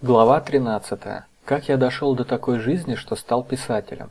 Глава 13. Как я дошел до такой жизни, что стал писателем.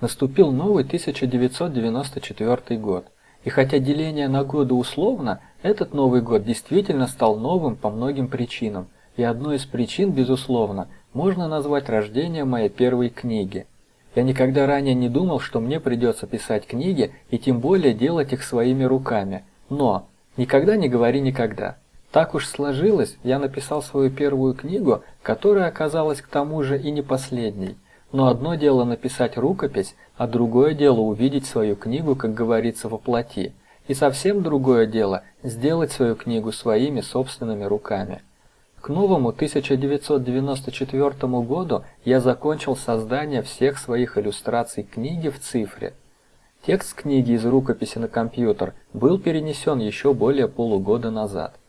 Наступил новый 1994 год. И хотя деление на годы условно, этот Новый год действительно стал новым по многим причинам. И одной из причин, безусловно, можно назвать рождение моей первой книги. Я никогда ранее не думал, что мне придется писать книги и тем более делать их своими руками. Но никогда не говори никогда. Так уж сложилось, я написал свою первую книгу, которая оказалась к тому же и не последней. Но одно дело написать рукопись, а другое дело увидеть свою книгу, как говорится, во плоти. И совсем другое дело сделать свою книгу своими собственными руками. К новому 1994 году я закончил создание всех своих иллюстраций книги в цифре. Текст книги из рукописи на компьютер был перенесен еще более полугода назад.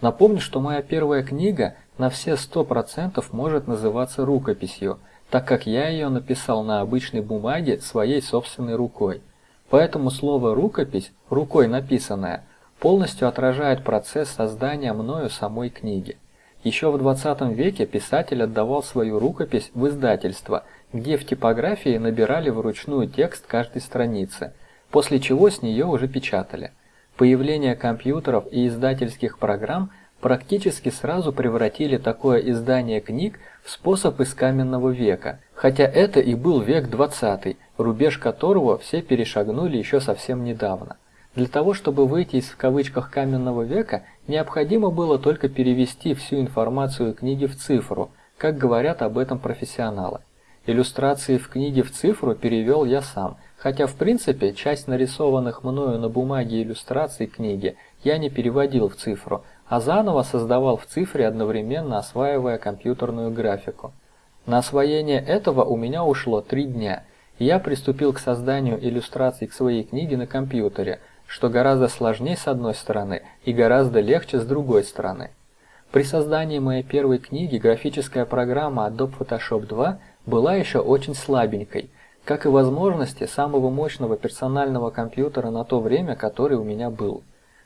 Напомню, что моя первая книга на все 100% может называться рукописью, так как я ее написал на обычной бумаге своей собственной рукой. Поэтому слово «рукопись», рукой написанная, полностью отражает процесс создания мною самой книги. Еще в 20 веке писатель отдавал свою рукопись в издательство, где в типографии набирали вручную текст каждой страницы, после чего с нее уже печатали. Появление компьютеров и издательских программ практически сразу превратили такое издание книг в способ из каменного века, хотя это и был век 20, рубеж которого все перешагнули еще совсем недавно. Для того, чтобы выйти из в кавычках каменного века, необходимо было только перевести всю информацию книги в цифру, как говорят об этом профессионалы. Иллюстрации в книге в цифру перевел я сам – Хотя в принципе часть нарисованных мною на бумаге иллюстраций книги я не переводил в цифру, а заново создавал в цифре одновременно осваивая компьютерную графику. На освоение этого у меня ушло три дня, и я приступил к созданию иллюстраций к своей книге на компьютере, что гораздо сложнее с одной стороны и гораздо легче с другой стороны. При создании моей первой книги графическая программа Adobe Photoshop 2 была еще очень слабенькой – как и возможности самого мощного персонального компьютера на то время, который у меня был.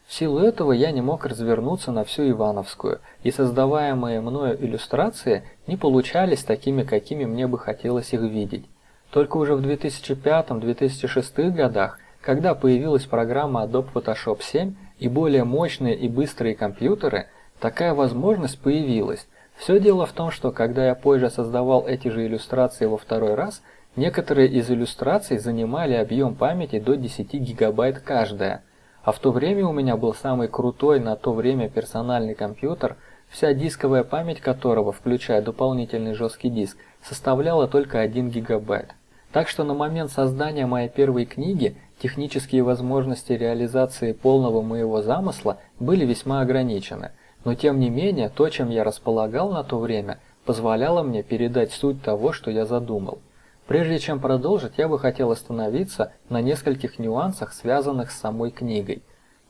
В силу этого я не мог развернуться на всю Ивановскую, и создаваемые мною иллюстрации не получались такими, какими мне бы хотелось их видеть. Только уже в 2005-2006 годах, когда появилась программа Adobe Photoshop 7 и более мощные и быстрые компьютеры, такая возможность появилась. Все дело в том, что когда я позже создавал эти же иллюстрации во второй раз – Некоторые из иллюстраций занимали объем памяти до 10 гигабайт каждая, а в то время у меня был самый крутой на то время персональный компьютер, вся дисковая память которого, включая дополнительный жесткий диск, составляла только 1 гигабайт. Так что на момент создания моей первой книги технические возможности реализации полного моего замысла были весьма ограничены, но тем не менее то, чем я располагал на то время, позволяло мне передать суть того, что я задумал. Прежде чем продолжить, я бы хотел остановиться на нескольких нюансах, связанных с самой книгой.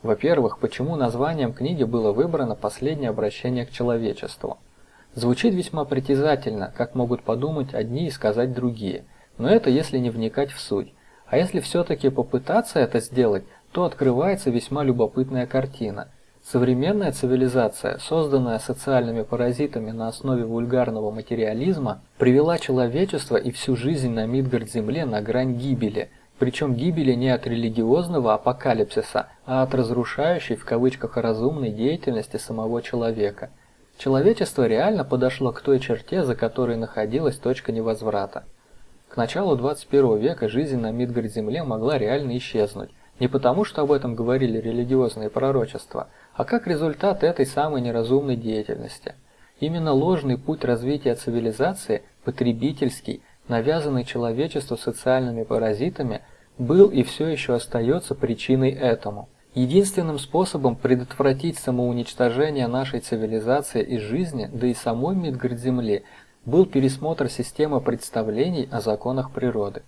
Во-первых, почему названием книги было выбрано «Последнее обращение к человечеству». Звучит весьма притязательно, как могут подумать одни и сказать другие, но это если не вникать в суть. А если все-таки попытаться это сделать, то открывается весьма любопытная картина. Современная цивилизация, созданная социальными паразитами на основе вульгарного материализма, привела человечество и всю жизнь на Мидгард-Земле на грань гибели, причем гибели не от религиозного апокалипсиса, а от разрушающей в кавычках разумной деятельности самого человека. Человечество реально подошло к той черте, за которой находилась точка невозврата. К началу 21 века жизнь на Мидгард-Земле могла реально исчезнуть, не потому что об этом говорили религиозные пророчества – а как результат этой самой неразумной деятельности. Именно ложный путь развития цивилизации, потребительский, навязанный человечеству социальными паразитами, был и все еще остается причиной этому. Единственным способом предотвратить самоуничтожение нашей цивилизации и жизни, да и самой Мидгард-Земли, был пересмотр системы представлений о законах природы.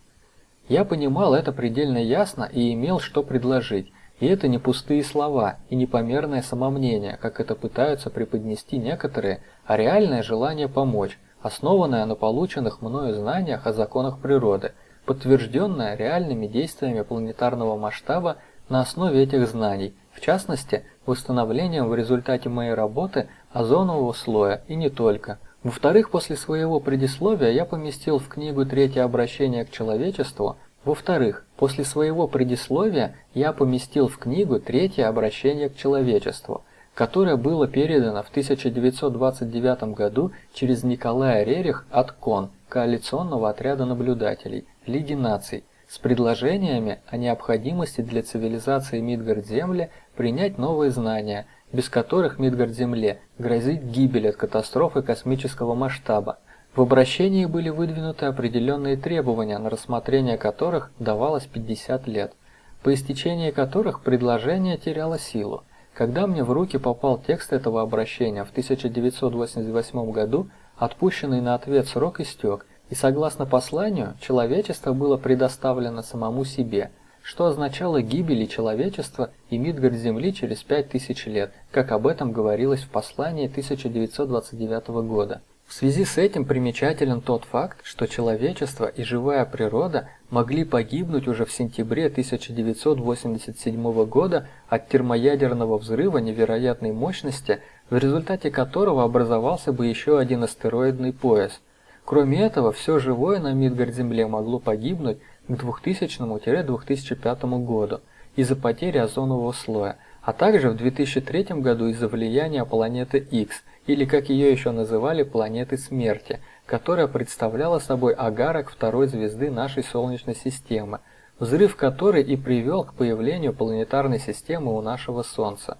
Я понимал это предельно ясно и имел что предложить, и это не пустые слова и непомерное самомнение, как это пытаются преподнести некоторые, а реальное желание помочь, основанное на полученных мною знаниях о законах природы, подтвержденное реальными действиями планетарного масштаба на основе этих знаний, в частности, восстановлением в результате моей работы озонового слоя и не только, Во-вторых, после своего предисловия я поместил в книгу «Третье обращение к человечеству» Во-вторых, после своего предисловия я поместил в книгу «Третье обращение к человечеству», которое было передано в 1929 году через Николая Рерих от КОН, Коалиционного отряда наблюдателей, Лиги наций, с предложениями о необходимости для цивилизации Мидгард-Земли принять новые знания, без которых Мидгард-Земле грозит гибель от катастрофы космического масштаба. В обращении были выдвинуты определенные требования, на рассмотрение которых давалось 50 лет, по истечении которых предложение теряло силу. Когда мне в руки попал текст этого обращения в 1988 году, отпущенный на ответ срок истек, и согласно посланию, человечество было предоставлено самому себе, что означало гибели человечества и Мидгард Земли через 5000 лет, как об этом говорилось в послании 1929 года. В связи с этим примечателен тот факт, что человечество и живая природа могли погибнуть уже в сентябре 1987 года от термоядерного взрыва невероятной мощности, в результате которого образовался бы еще один астероидный пояс. Кроме этого, все живое на Мидгард-Земле могло погибнуть к 2000-2005 году из-за потери озонового слоя, а также в 2003 году из-за влияния планеты X – или как ее еще называли планеты смерти, которая представляла собой агарок второй звезды нашей Солнечной системы, взрыв которой и привел к появлению планетарной системы у нашего Солнца.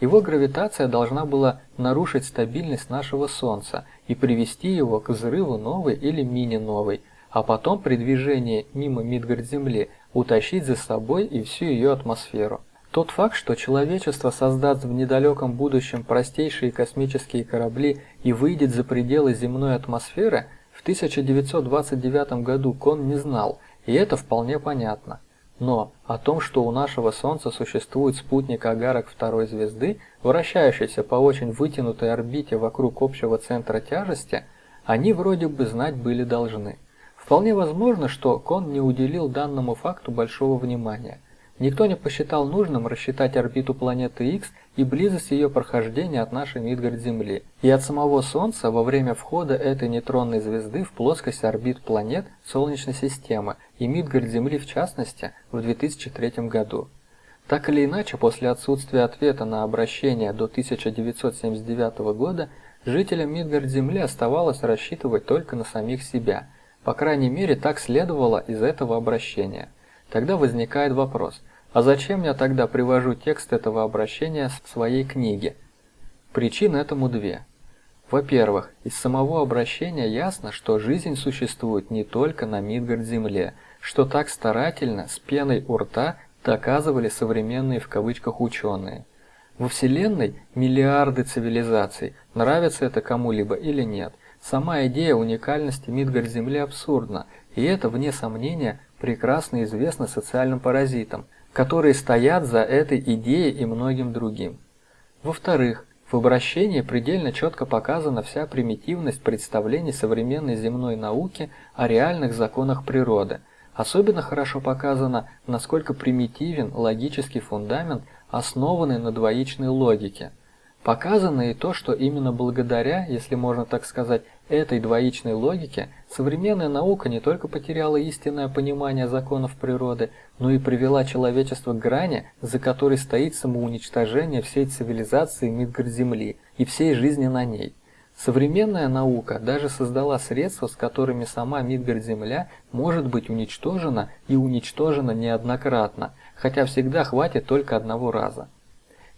Его гравитация должна была нарушить стабильность нашего Солнца и привести его к взрыву новой или мини-новой, а потом при движении мимо Мидгард-Земли утащить за собой и всю ее атмосферу. Тот факт, что человечество создаст в недалеком будущем простейшие космические корабли и выйдет за пределы земной атмосферы, в 1929 году Кон не знал, и это вполне понятно. Но о том, что у нашего Солнца существует спутник Агарок второй звезды, вращающийся по очень вытянутой орбите вокруг общего центра тяжести, они вроде бы знать были должны. Вполне возможно, что Кон не уделил данному факту большого внимания. Никто не посчитал нужным рассчитать орбиту планеты X и близость ее прохождения от нашей Мидгард-Земли и от самого Солнца во время входа этой нейтронной звезды в плоскость орбит планет Солнечной системы и Мидгард-Земли в частности в 2003 году. Так или иначе, после отсутствия ответа на обращение до 1979 года, жителям Мидгард-Земли оставалось рассчитывать только на самих себя. По крайней мере, так следовало из этого обращения. Тогда возникает вопрос, а зачем я тогда привожу текст этого обращения в своей книге? Причин этому две. Во-первых, из самого обращения ясно, что жизнь существует не только на Мидгард-Земле, что так старательно, с пеной у рта, доказывали современные в кавычках ученые. Во Вселенной миллиарды цивилизаций, нравится это кому-либо или нет. Сама идея уникальности Мидгард-Земли абсурдна, и это, вне сомнения, прекрасно известно социальным паразитам, которые стоят за этой идеей и многим другим. Во-вторых, в обращении предельно четко показана вся примитивность представлений современной земной науки о реальных законах природы. Особенно хорошо показано, насколько примитивен логический фундамент, основанный на двоичной логике – Показано и то, что именно благодаря, если можно так сказать, этой двоичной логике, современная наука не только потеряла истинное понимание законов природы, но и привела человечество к грани, за которой стоит самоуничтожение всей цивилизации Мидгард-Земли и всей жизни на ней. Современная наука даже создала средства, с которыми сама Мидгард-Земля может быть уничтожена и уничтожена неоднократно, хотя всегда хватит только одного раза.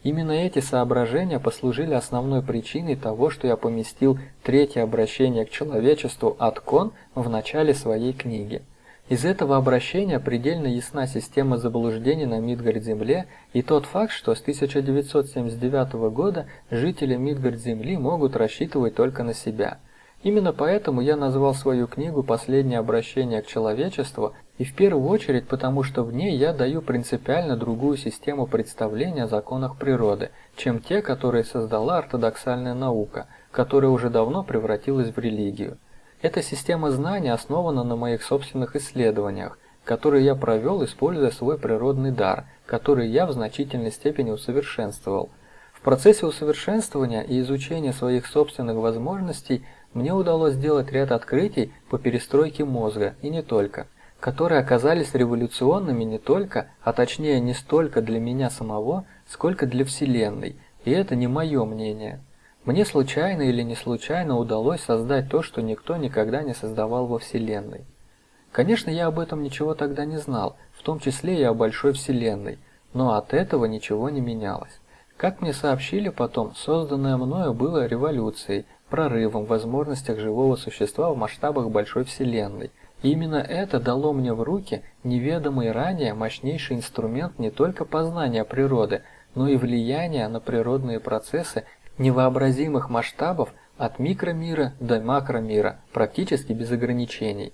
Именно эти соображения послужили основной причиной того, что я поместил третье обращение к человечеству от Кон в начале своей книги. Из этого обращения предельно ясна система заблуждений на Мидгард-Земле и тот факт, что с 1979 года жители Мидгард-Земли могут рассчитывать только на себя. Именно поэтому я назвал свою книгу «Последнее обращение к человечеству» и в первую очередь потому, что в ней я даю принципиально другую систему представления о законах природы, чем те, которые создала ортодоксальная наука, которая уже давно превратилась в религию. Эта система знаний основана на моих собственных исследованиях, которые я провел, используя свой природный дар, который я в значительной степени усовершенствовал. В процессе усовершенствования и изучения своих собственных возможностей мне удалось сделать ряд открытий по перестройке мозга, и не только, которые оказались революционными не только, а точнее не столько для меня самого, сколько для Вселенной, и это не мое мнение. Мне случайно или не случайно удалось создать то, что никто никогда не создавал во Вселенной. Конечно, я об этом ничего тогда не знал, в том числе и о большой Вселенной, но от этого ничего не менялось. Как мне сообщили потом, созданное мною было революцией, прорывом в возможностях живого существа в масштабах большой Вселенной. И именно это дало мне в руки неведомый ранее мощнейший инструмент не только познания природы, но и влияния на природные процессы невообразимых масштабов от микромира до макромира, практически без ограничений.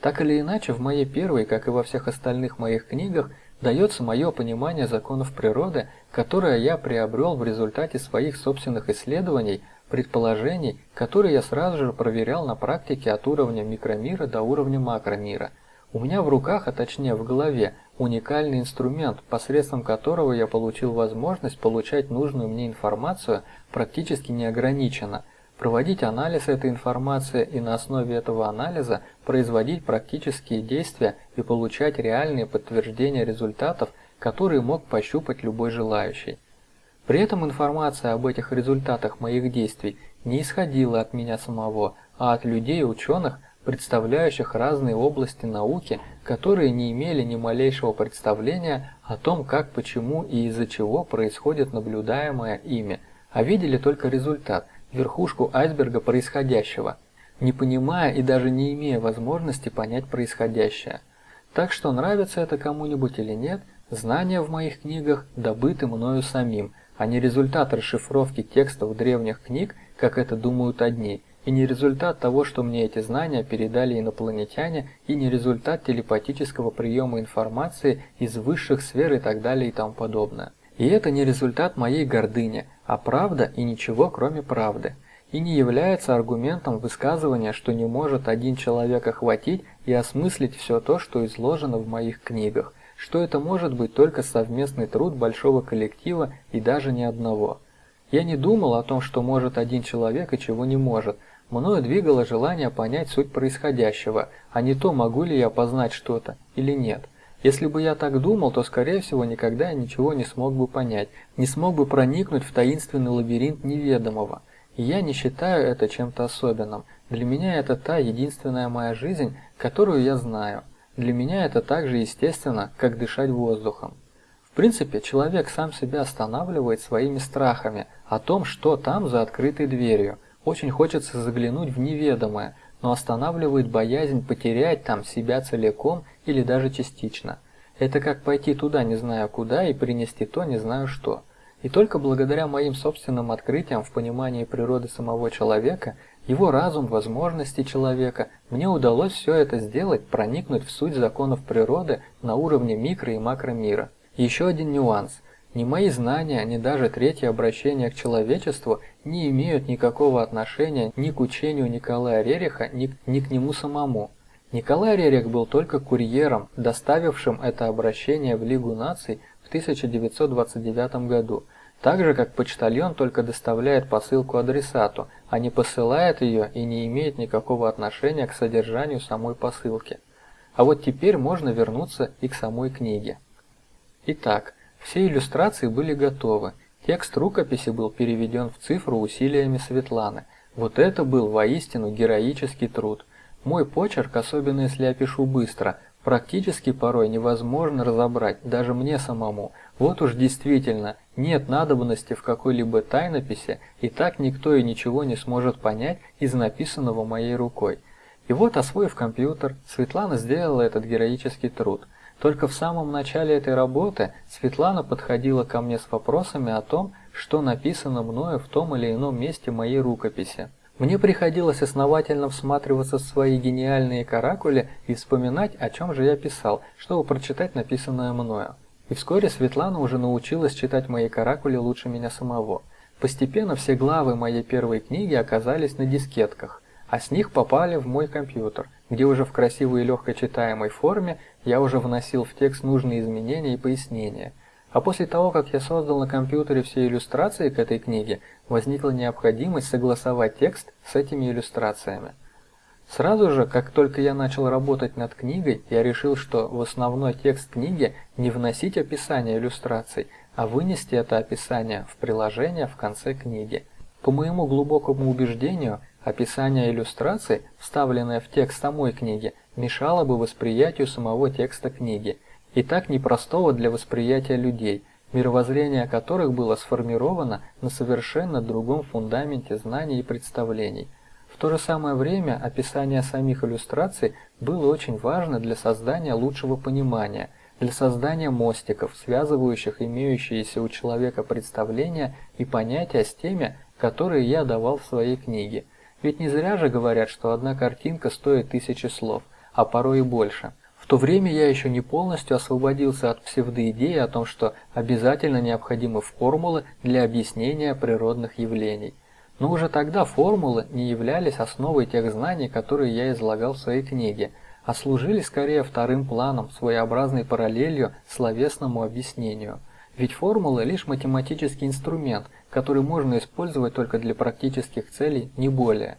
Так или иначе, в моей первой, как и во всех остальных моих книгах, дается мое понимание законов природы, которое я приобрел в результате своих собственных исследований, предположений, которые я сразу же проверял на практике от уровня микромира до уровня макромира. У меня в руках, а точнее в голове, уникальный инструмент, посредством которого я получил возможность получать нужную мне информацию практически неограниченно – проводить анализ этой информации и на основе этого анализа производить практические действия и получать реальные подтверждения результатов, которые мог пощупать любой желающий. При этом информация об этих результатах моих действий не исходила от меня самого, а от людей и ученых, представляющих разные области науки, которые не имели ни малейшего представления о том, как, почему и из-за чего происходит наблюдаемое ими, а видели только результат – верхушку айсберга происходящего, не понимая и даже не имея возможности понять происходящее. Так что нравится это кому-нибудь или нет, знания в моих книгах добыты мною самим, а не результат расшифровки текстов древних книг, как это думают одни, и не результат того, что мне эти знания передали инопланетяне, и не результат телепатического приема информации из высших сфер и так далее и тому подобное. И это не результат моей гордыни, а правда и ничего кроме правды. И не является аргументом высказывания, что не может один человек охватить и осмыслить все то, что изложено в моих книгах, что это может быть только совместный труд большого коллектива и даже не одного. Я не думал о том, что может один человек и чего не может. Мною двигало желание понять суть происходящего, а не то, могу ли я познать что-то или нет. Если бы я так думал, то, скорее всего, никогда я ничего не смог бы понять, не смог бы проникнуть в таинственный лабиринт неведомого. И я не считаю это чем-то особенным. Для меня это та единственная моя жизнь, которую я знаю. Для меня это так же естественно, как дышать воздухом. В принципе, человек сам себя останавливает своими страхами о том, что там за открытой дверью. Очень хочется заглянуть в неведомое, но останавливает боязнь потерять там себя целиком или даже частично. Это как пойти туда не знаю куда и принести то не знаю что. И только благодаря моим собственным открытиям в понимании природы самого человека, его разум, возможности человека, мне удалось все это сделать, проникнуть в суть законов природы на уровне микро и макромира. Еще один нюанс. Ни мои знания, ни даже третье обращение к человечеству не имеют никакого отношения ни к учению Николая Рериха, ни, ни к нему самому. Николай Рерих был только курьером, доставившим это обращение в Лигу наций в 1929 году, так же как почтальон только доставляет посылку адресату, а не посылает ее и не имеет никакого отношения к содержанию самой посылки. А вот теперь можно вернуться и к самой книге. Итак, все иллюстрации были готовы, текст рукописи был переведен в цифру усилиями Светланы. Вот это был воистину героический труд – мой почерк, особенно если я пишу быстро, практически порой невозможно разобрать, даже мне самому. Вот уж действительно, нет надобности в какой-либо тайнописи, и так никто и ничего не сможет понять из написанного моей рукой. И вот, освоив компьютер, Светлана сделала этот героический труд. Только в самом начале этой работы Светлана подходила ко мне с вопросами о том, что написано мною в том или ином месте моей рукописи. Мне приходилось основательно всматриваться в свои гениальные каракули и вспоминать, о чем же я писал, чтобы прочитать написанное мною. И вскоре Светлана уже научилась читать мои каракули лучше меня самого. Постепенно все главы моей первой книги оказались на дискетках, а с них попали в мой компьютер, где уже в красивой и легко читаемой форме я уже вносил в текст нужные изменения и пояснения. А после того, как я создал на компьютере все иллюстрации к этой книге, возникла необходимость согласовать текст с этими иллюстрациями. Сразу же, как только я начал работать над книгой, я решил, что в основной текст книги не вносить описание иллюстраций, а вынести это описание в приложение в конце книги. По моему глубокому убеждению, описание иллюстраций, вставленное в текст самой книги, мешало бы восприятию самого текста книги, и так непростого для восприятия людей, мировоззрение которых было сформировано на совершенно другом фундаменте знаний и представлений. В то же самое время описание самих иллюстраций было очень важно для создания лучшего понимания, для создания мостиков, связывающих имеющиеся у человека представления и понятия с теми, которые я давал в своей книге. Ведь не зря же говорят, что одна картинка стоит тысячи слов, а порой и больше. В то время я еще не полностью освободился от псевдоидеи о том, что обязательно необходимы формулы для объяснения природных явлений. Но уже тогда формулы не являлись основой тех знаний, которые я излагал в своей книге, а служили скорее вторым планом, своеобразной параллелью словесному объяснению. Ведь формулы лишь математический инструмент, который можно использовать только для практических целей, не более.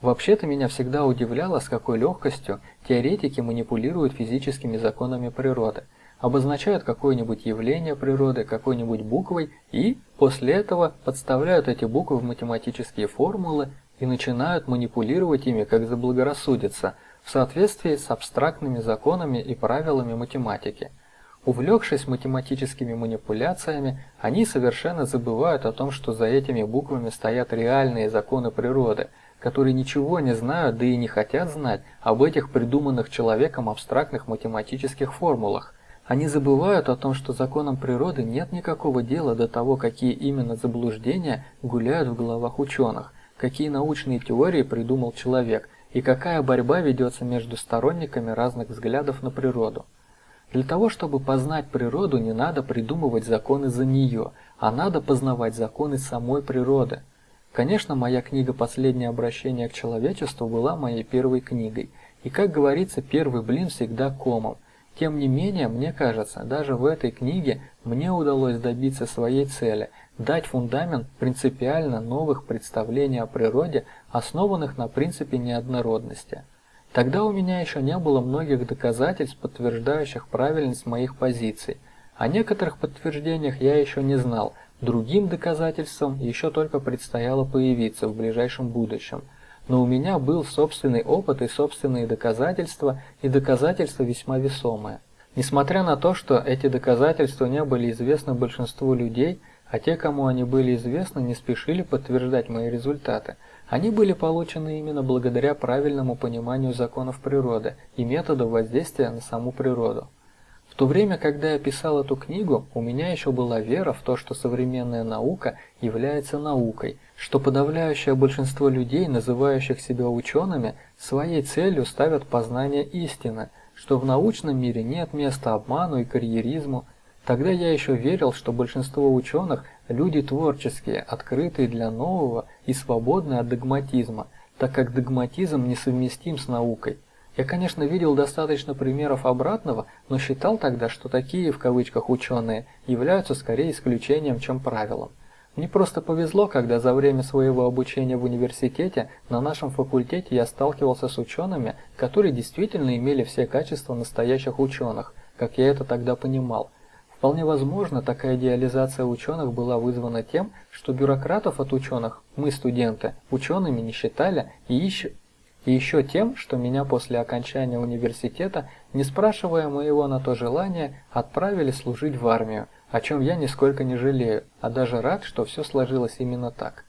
Вообще-то меня всегда удивляло, с какой легкостью теоретики манипулируют физическими законами природы – обозначают какое-нибудь явление природы какой-нибудь буквой и после этого подставляют эти буквы в математические формулы и начинают манипулировать ими как заблагорассудится в соответствии с абстрактными законами и правилами математики. Увлекшись математическими манипуляциями, они совершенно забывают о том, что за этими буквами стоят реальные законы природы, которые ничего не знают, да и не хотят знать об этих придуманных человеком абстрактных математических формулах – они забывают о том, что законам природы нет никакого дела до того, какие именно заблуждения гуляют в головах ученых, какие научные теории придумал человек и какая борьба ведется между сторонниками разных взглядов на природу. Для того, чтобы познать природу, не надо придумывать законы за нее, а надо познавать законы самой природы. Конечно, моя книга «Последнее обращение к человечеству» была моей первой книгой, и, как говорится, первый блин всегда комом – тем не менее, мне кажется, даже в этой книге мне удалось добиться своей цели – дать фундамент принципиально новых представлений о природе, основанных на принципе неоднородности. Тогда у меня еще не было многих доказательств, подтверждающих правильность моих позиций. О некоторых подтверждениях я еще не знал, другим доказательствам еще только предстояло появиться в ближайшем будущем – но у меня был собственный опыт и собственные доказательства, и доказательства весьма весомые. Несмотря на то, что эти доказательства не были известны большинству людей, а те, кому они были известны, не спешили подтверждать мои результаты, они были получены именно благодаря правильному пониманию законов природы и методов воздействия на саму природу. В то время, когда я писал эту книгу, у меня еще была вера в то, что современная наука является наукой, что подавляющее большинство людей, называющих себя учеными, своей целью ставят познание истины, что в научном мире нет места обману и карьеризму. Тогда я еще верил, что большинство ученых – люди творческие, открытые для нового и свободные от догматизма, так как догматизм несовместим с наукой – я, конечно, видел достаточно примеров обратного, но считал тогда, что такие, в кавычках, ученые являются скорее исключением, чем правилом. Мне просто повезло, когда за время своего обучения в университете на нашем факультете я сталкивался с учеными, которые действительно имели все качества настоящих ученых, как я это тогда понимал. Вполне возможно, такая идеализация ученых была вызвана тем, что бюрократов от ученых, мы студенты, учеными не считали и ищут и еще тем, что меня после окончания университета, не спрашивая моего на то желания, отправили служить в армию, о чем я нисколько не жалею, а даже рад, что все сложилось именно так.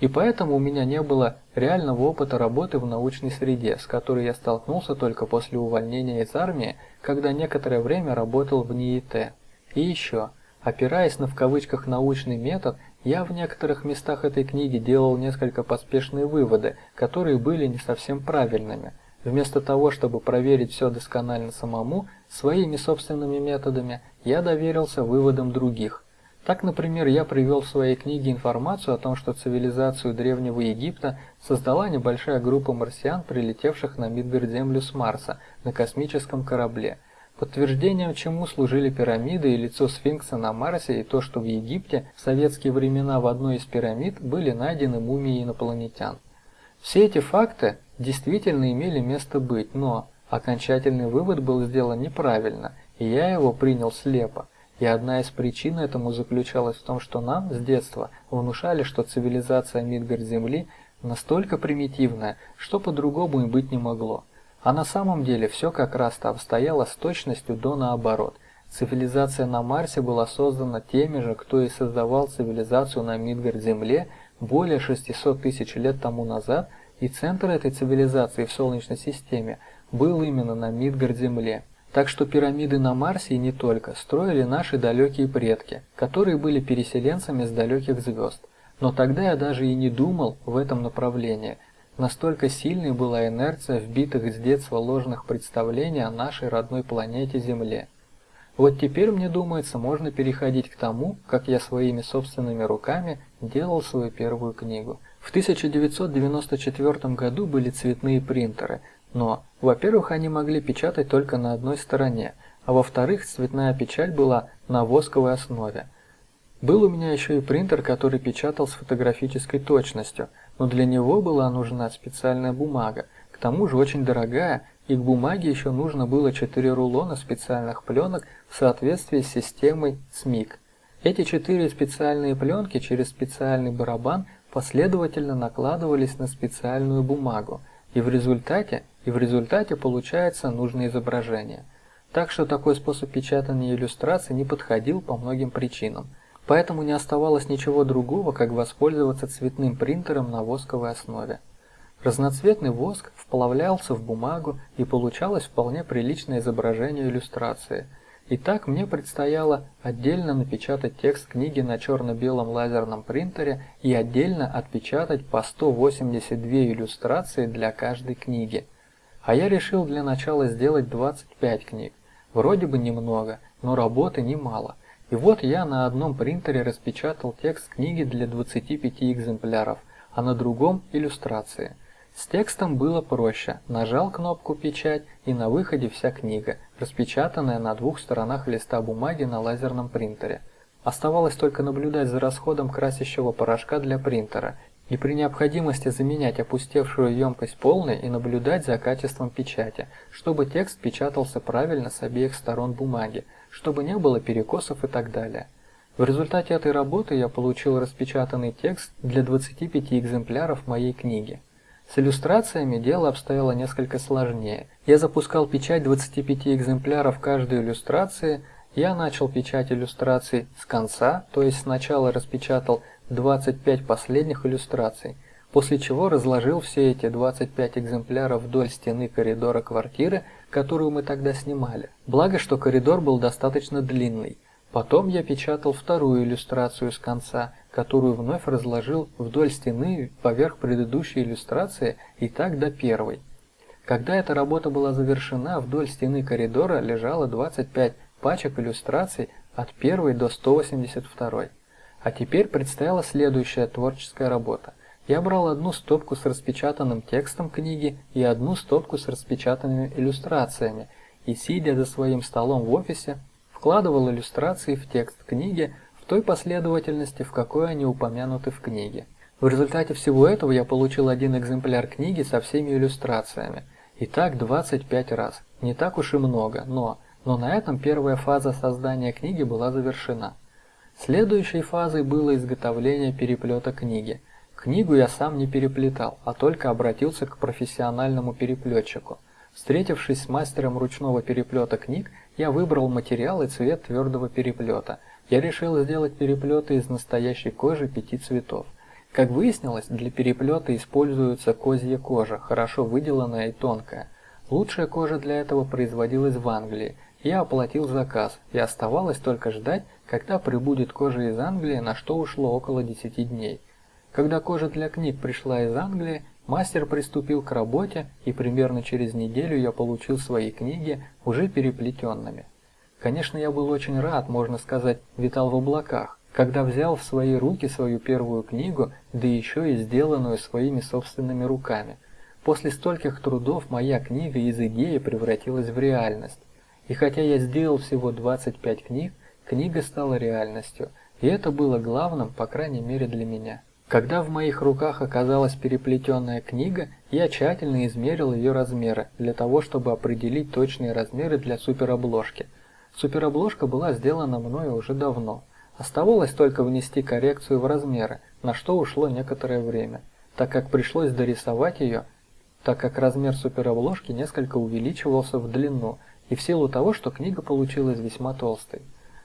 И поэтому у меня не было реального опыта работы в научной среде, с которой я столкнулся только после увольнения из армии, когда некоторое время работал в НИИТ. И еще, опираясь на в кавычках научный метод, я в некоторых местах этой книги делал несколько поспешные выводы, которые были не совсем правильными. Вместо того, чтобы проверить все досконально самому, своими собственными методами, я доверился выводам других. Так, например, я привел в своей книге информацию о том, что цивилизацию Древнего Египта создала небольшая группа марсиан, прилетевших на Мидгард-Землю с Марса на космическом корабле – Подтверждением чему служили пирамиды и лицо сфинкса на Марсе и то, что в Египте в советские времена в одной из пирамид были найдены мумии инопланетян. Все эти факты действительно имели место быть, но окончательный вывод был сделан неправильно, и я его принял слепо. И одна из причин этому заключалась в том, что нам с детства внушали, что цивилизация Мидгард-Земли настолько примитивная, что по-другому и быть не могло. А на самом деле все как раз-то обстояло с точностью до наоборот. Цивилизация на Марсе была создана теми же, кто и создавал цивилизацию на Мидгард-Земле более 600 тысяч лет тому назад, и центр этой цивилизации в Солнечной системе был именно на Мидгард-Земле. Так что пирамиды на Марсе и не только строили наши далекие предки, которые были переселенцами с далеких звезд. Но тогда я даже и не думал в этом направлении – Настолько сильной была инерция вбитых с детства ложных представлений о нашей родной планете Земле. Вот теперь, мне думается, можно переходить к тому, как я своими собственными руками делал свою первую книгу. В 1994 году были цветные принтеры, но, во-первых, они могли печатать только на одной стороне, а во-вторых, цветная печать была на восковой основе. Был у меня еще и принтер, который печатал с фотографической точностью – но для него была нужна специальная бумага, к тому же очень дорогая, и к бумаге еще нужно было 4 рулона специальных пленок в соответствии с системой СМИК. Эти четыре специальные пленки через специальный барабан последовательно накладывались на специальную бумагу, и в результате, и в результате получается нужное изображение. Так что такой способ печатания иллюстраций не подходил по многим причинам – Поэтому не оставалось ничего другого, как воспользоваться цветным принтером на восковой основе. Разноцветный воск вплавлялся в бумагу и получалось вполне приличное изображение иллюстрации. Итак, мне предстояло отдельно напечатать текст книги на черно-белом лазерном принтере и отдельно отпечатать по 182 иллюстрации для каждой книги. А я решил для начала сделать 25 книг. Вроде бы немного, но работы немало. И вот я на одном принтере распечатал текст книги для 25 экземпляров, а на другом – иллюстрации. С текстом было проще. Нажал кнопку «Печать» и на выходе вся книга, распечатанная на двух сторонах листа бумаги на лазерном принтере. Оставалось только наблюдать за расходом красящего порошка для принтера и при необходимости заменять опустевшую емкость полной и наблюдать за качеством печати, чтобы текст печатался правильно с обеих сторон бумаги, чтобы не было перекосов и так далее. В результате этой работы я получил распечатанный текст для 25 экземпляров моей книги. С иллюстрациями дело обстояло несколько сложнее. Я запускал печать 25 экземпляров каждой иллюстрации, я начал печать иллюстраций с конца, то есть сначала распечатал 25 последних иллюстраций, после чего разложил все эти 25 экземпляров вдоль стены коридора квартиры, которую мы тогда снимали. Благо, что коридор был достаточно длинный. Потом я печатал вторую иллюстрацию с конца, которую вновь разложил вдоль стены поверх предыдущей иллюстрации и так до первой. Когда эта работа была завершена, вдоль стены коридора лежало 25 пачек иллюстраций от первой до 182. А теперь предстояла следующая творческая работа. Я брал одну стопку с распечатанным текстом книги и одну стопку с распечатанными иллюстрациями и, сидя за своим столом в офисе, вкладывал иллюстрации в текст книги той последовательности, в какой они упомянуты в книге. В результате всего этого я получил один экземпляр книги со всеми иллюстрациями. И так 25 раз. Не так уж и много, но... Но на этом первая фаза создания книги была завершена. Следующей фазой было изготовление переплета книги – Книгу я сам не переплетал, а только обратился к профессиональному переплетчику. Встретившись с мастером ручного переплета книг, я выбрал материал и цвет твердого переплета. Я решил сделать переплеты из настоящей кожи пяти цветов. Как выяснилось, для переплета используется козья кожа, хорошо выделанная и тонкая. Лучшая кожа для этого производилась в Англии. Я оплатил заказ, и оставалось только ждать, когда прибудет кожа из Англии, на что ушло около 10 дней. Когда кожа для книг пришла из Англии, мастер приступил к работе, и примерно через неделю я получил свои книги уже переплетенными. Конечно, я был очень рад, можно сказать, витал в облаках, когда взял в свои руки свою первую книгу, да еще и сделанную своими собственными руками. После стольких трудов моя книга из идеи превратилась в реальность. И хотя я сделал всего 25 книг, книга стала реальностью, и это было главным, по крайней мере для меня. Когда в моих руках оказалась переплетенная книга, я тщательно измерил ее размеры, для того, чтобы определить точные размеры для суперобложки. Суперобложка была сделана мною уже давно. Оставалось только внести коррекцию в размеры, на что ушло некоторое время, так как пришлось дорисовать ее, так как размер суперобложки несколько увеличивался в длину, и в силу того, что книга получилась весьма толстой.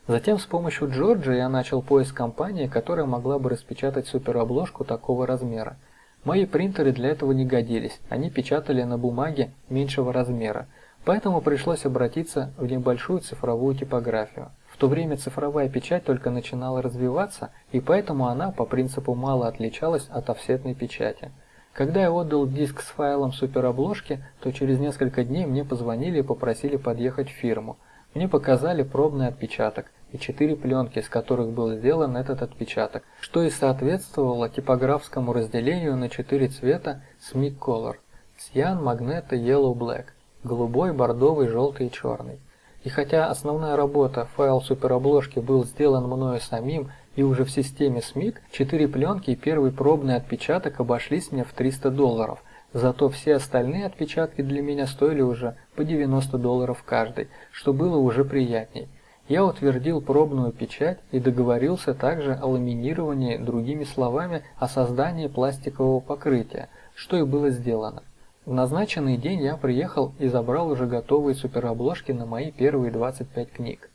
Затем с помощью Джорджа я начал поиск компании, которая могла бы распечатать суперобложку такого размера. Мои принтеры для этого не годились, они печатали на бумаге меньшего размера, поэтому пришлось обратиться в небольшую цифровую типографию. В то время цифровая печать только начинала развиваться, и поэтому она по принципу мало отличалась от офсетной печати. Когда я отдал диск с файлом суперобложки, то через несколько дней мне позвонили и попросили подъехать в фирму. Мне показали пробный отпечаток и четыре пленки, с которых был сделан этот отпечаток, что и соответствовало типографскому разделению на четыре цвета SMIC Color – Cyan, Magneto, Yellow, Black – голубой, бордовый, желтый и черный. И хотя основная работа, файл суперобложки был сделан мною самим и уже в системе SMIC, четыре пленки и первый пробный отпечаток обошлись мне в 300 долларов – Зато все остальные отпечатки для меня стоили уже по 90 долларов каждый, что было уже приятней. Я утвердил пробную печать и договорился также о ламинировании, другими словами, о создании пластикового покрытия, что и было сделано. В назначенный день я приехал и забрал уже готовые суперобложки на мои первые 25 книг.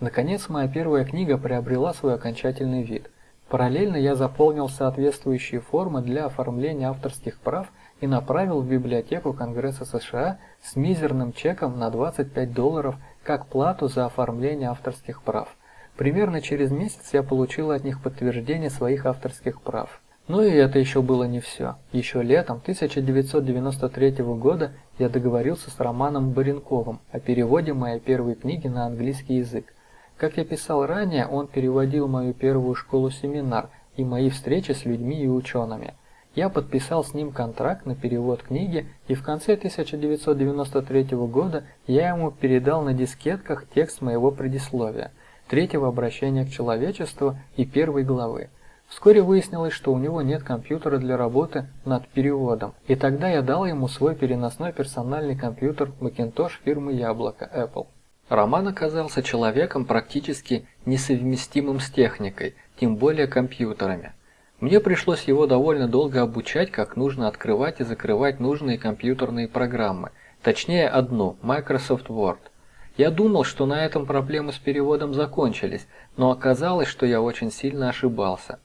Наконец, моя первая книга приобрела свой окончательный вид. Параллельно я заполнил соответствующие формы для оформления авторских прав и направил в библиотеку Конгресса США с мизерным чеком на 25 долларов как плату за оформление авторских прав. Примерно через месяц я получил от них подтверждение своих авторских прав. Но и это еще было не все. Еще летом 1993 года я договорился с Романом Баренковым о переводе моей первой книги на английский язык. Как я писал ранее, он переводил мою первую школу-семинар и мои встречи с людьми и учеными. Я подписал с ним контракт на перевод книги, и в конце 1993 года я ему передал на дискетках текст моего предисловия, третьего обращения к человечеству и первой главы. Вскоре выяснилось, что у него нет компьютера для работы над переводом, и тогда я дал ему свой переносной персональный компьютер Macintosh фирмы Яблоко Apple. Роман оказался человеком практически несовместимым с техникой, тем более компьютерами. Мне пришлось его довольно долго обучать, как нужно открывать и закрывать нужные компьютерные программы, точнее одну – Microsoft Word. Я думал, что на этом проблемы с переводом закончились, но оказалось, что я очень сильно ошибался.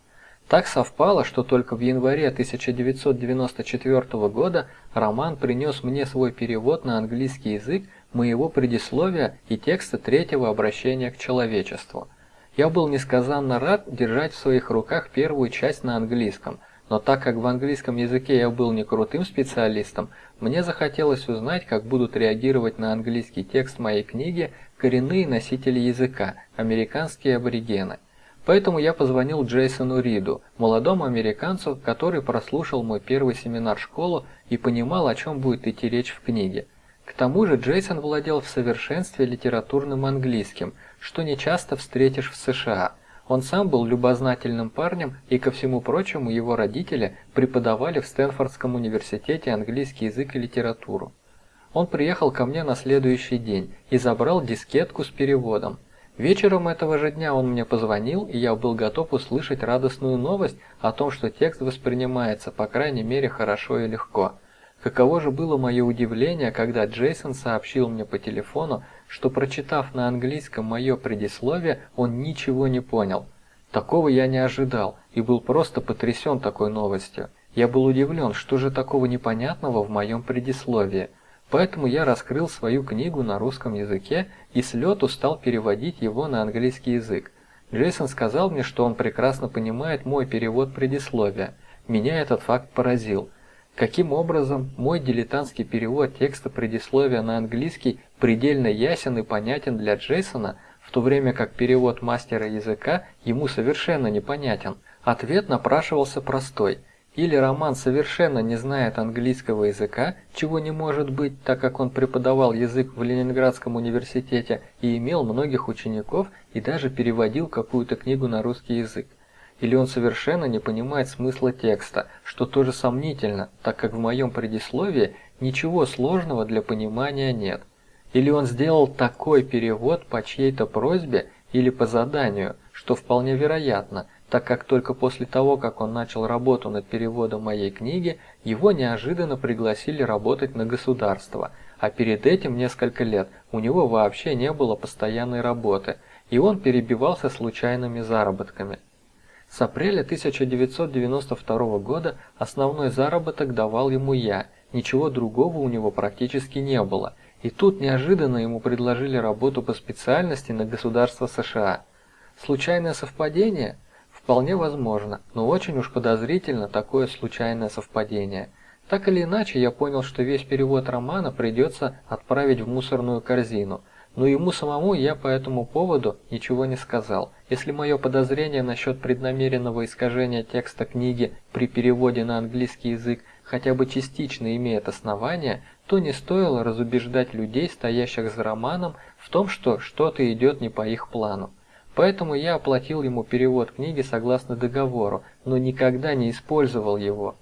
Так совпало, что только в январе 1994 года Роман принес мне свой перевод на английский язык моего предисловия и текста третьего обращения к человечеству – я был несказанно рад держать в своих руках первую часть на английском, но так как в английском языке я был не крутым специалистом, мне захотелось узнать, как будут реагировать на английский текст моей книги коренные носители языка, американские аборигены. Поэтому я позвонил Джейсону Риду, молодому американцу, который прослушал мой первый семинар-школу и понимал, о чем будет идти речь в книге. К тому же Джейсон владел в совершенстве литературным английским, что не часто встретишь в США. Он сам был любознательным парнем, и ко всему прочему его родители преподавали в Стэнфордском университете английский язык и литературу. Он приехал ко мне на следующий день и забрал дискетку с переводом. Вечером этого же дня он мне позвонил, и я был готов услышать радостную новость о том, что текст воспринимается, по крайней мере, хорошо и легко. Каково же было мое удивление, когда Джейсон сообщил мне по телефону, что прочитав на английском мое предисловие, он ничего не понял. Такого я не ожидал и был просто потрясен такой новостью. Я был удивлен, что же такого непонятного в моем предисловии. Поэтому я раскрыл свою книгу на русском языке и с лету стал переводить его на английский язык. Джейсон сказал мне, что он прекрасно понимает мой перевод предисловия. Меня этот факт поразил. Каким образом мой дилетантский перевод текста предисловия на английский предельно ясен и понятен для Джейсона, в то время как перевод мастера языка ему совершенно непонятен? Ответ напрашивался простой. Или роман совершенно не знает английского языка, чего не может быть, так как он преподавал язык в Ленинградском университете и имел многих учеников и даже переводил какую-то книгу на русский язык. Или он совершенно не понимает смысла текста, что тоже сомнительно, так как в моем предисловии ничего сложного для понимания нет. Или он сделал такой перевод по чьей-то просьбе или по заданию, что вполне вероятно – так как только после того, как он начал работу над переводом моей книги, его неожиданно пригласили работать на государство, а перед этим несколько лет у него вообще не было постоянной работы, и он перебивался случайными заработками. С апреля 1992 года основной заработок давал ему я, ничего другого у него практически не было, и тут неожиданно ему предложили работу по специальности на государство США. Случайное совпадение – Вполне возможно, но очень уж подозрительно такое случайное совпадение. Так или иначе, я понял, что весь перевод романа придется отправить в мусорную корзину, но ему самому я по этому поводу ничего не сказал. Если мое подозрение насчет преднамеренного искажения текста книги при переводе на английский язык хотя бы частично имеет основание, то не стоило разубеждать людей, стоящих за романом, в том, что что-то идет не по их плану. Поэтому я оплатил ему перевод книги согласно договору, но никогда не использовал его.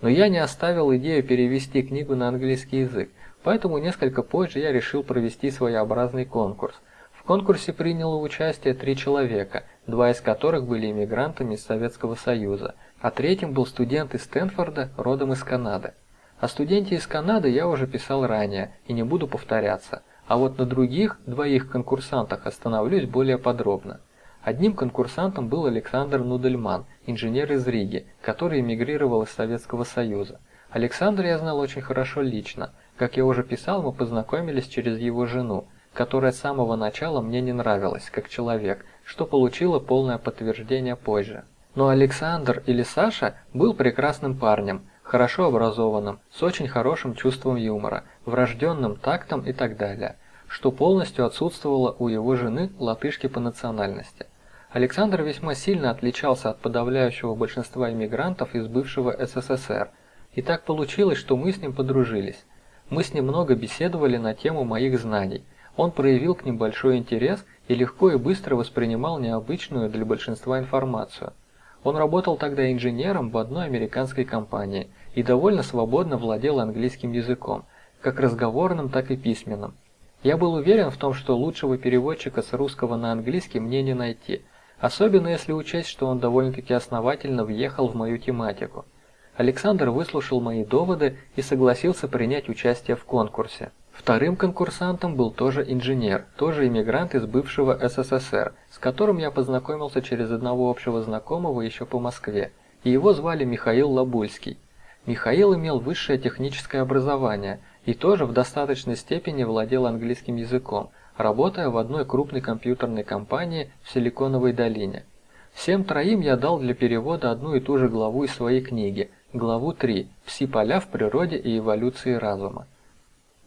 Но я не оставил идею перевести книгу на английский язык, поэтому несколько позже я решил провести своеобразный конкурс. В конкурсе приняло участие три человека, два из которых были иммигрантами из Советского Союза, а третьим был студент из Стэнфорда, родом из Канады. О студенте из Канады я уже писал ранее и не буду повторяться. А вот на других двоих конкурсантах остановлюсь более подробно. Одним конкурсантом был Александр Нудельман, инженер из Риги, который эмигрировал из Советского Союза. Александра я знал очень хорошо лично. Как я уже писал, мы познакомились через его жену, которая с самого начала мне не нравилась, как человек, что получило полное подтверждение позже. Но Александр или Саша был прекрасным парнем, хорошо образованным, с очень хорошим чувством юмора, врожденным тактом и так далее что полностью отсутствовало у его жены латышки по национальности. Александр весьма сильно отличался от подавляющего большинства иммигрантов из бывшего СССР, и так получилось, что мы с ним подружились. Мы с ним много беседовали на тему моих знаний. Он проявил к ним большой интерес и легко и быстро воспринимал необычную для большинства информацию. Он работал тогда инженером в одной американской компании и довольно свободно владел английским языком, как разговорным, так и письменным. Я был уверен в том, что лучшего переводчика с русского на английский мне не найти, особенно если учесть, что он довольно-таки основательно въехал в мою тематику. Александр выслушал мои доводы и согласился принять участие в конкурсе. Вторым конкурсантом был тоже инженер, тоже иммигрант из бывшего СССР, с которым я познакомился через одного общего знакомого еще по Москве, и его звали Михаил Лабульский. Михаил имел высшее техническое образование – и тоже в достаточной степени владел английским языком, работая в одной крупной компьютерной компании в Силиконовой долине. Всем троим я дал для перевода одну и ту же главу из своей книги, главу 3 «Пси-поля в природе и эволюции разума».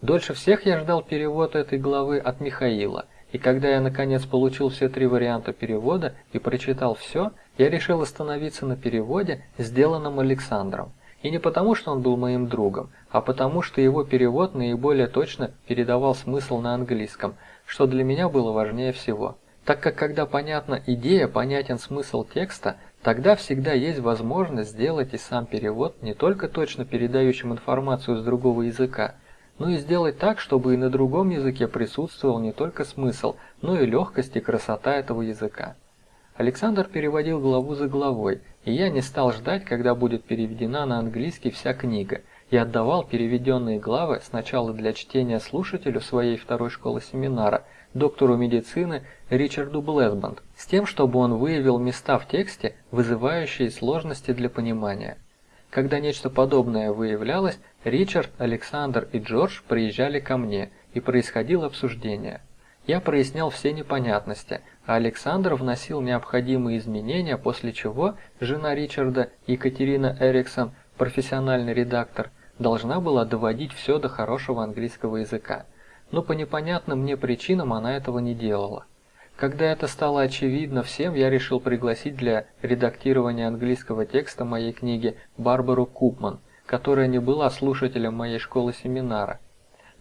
Дольше всех я ждал перевод этой главы от Михаила, и когда я наконец получил все три варианта перевода и прочитал все, я решил остановиться на переводе, сделанном Александром. И не потому, что он был моим другом, а потому, что его перевод наиболее точно передавал смысл на английском, что для меня было важнее всего. Так как когда понятна идея, понятен смысл текста, тогда всегда есть возможность сделать и сам перевод не только точно передающим информацию с другого языка, но и сделать так, чтобы и на другом языке присутствовал не только смысл, но и легкость и красота этого языка. Александр переводил главу за главой, и я не стал ждать, когда будет переведена на английский вся книга, и отдавал переведенные главы сначала для чтения слушателю своей второй школы семинара, доктору медицины Ричарду Блэсбанд, с тем, чтобы он выявил места в тексте, вызывающие сложности для понимания. Когда нечто подобное выявлялось, Ричард, Александр и Джордж приезжали ко мне, и происходило обсуждение. Я прояснял все непонятности, а Александр вносил необходимые изменения, после чего жена Ричарда, Екатерина Эриксон, профессиональный редактор, должна была доводить все до хорошего английского языка. Но по непонятным мне причинам она этого не делала. Когда это стало очевидно всем, я решил пригласить для редактирования английского текста моей книги Барбару Купман, которая не была слушателем моей школы-семинара.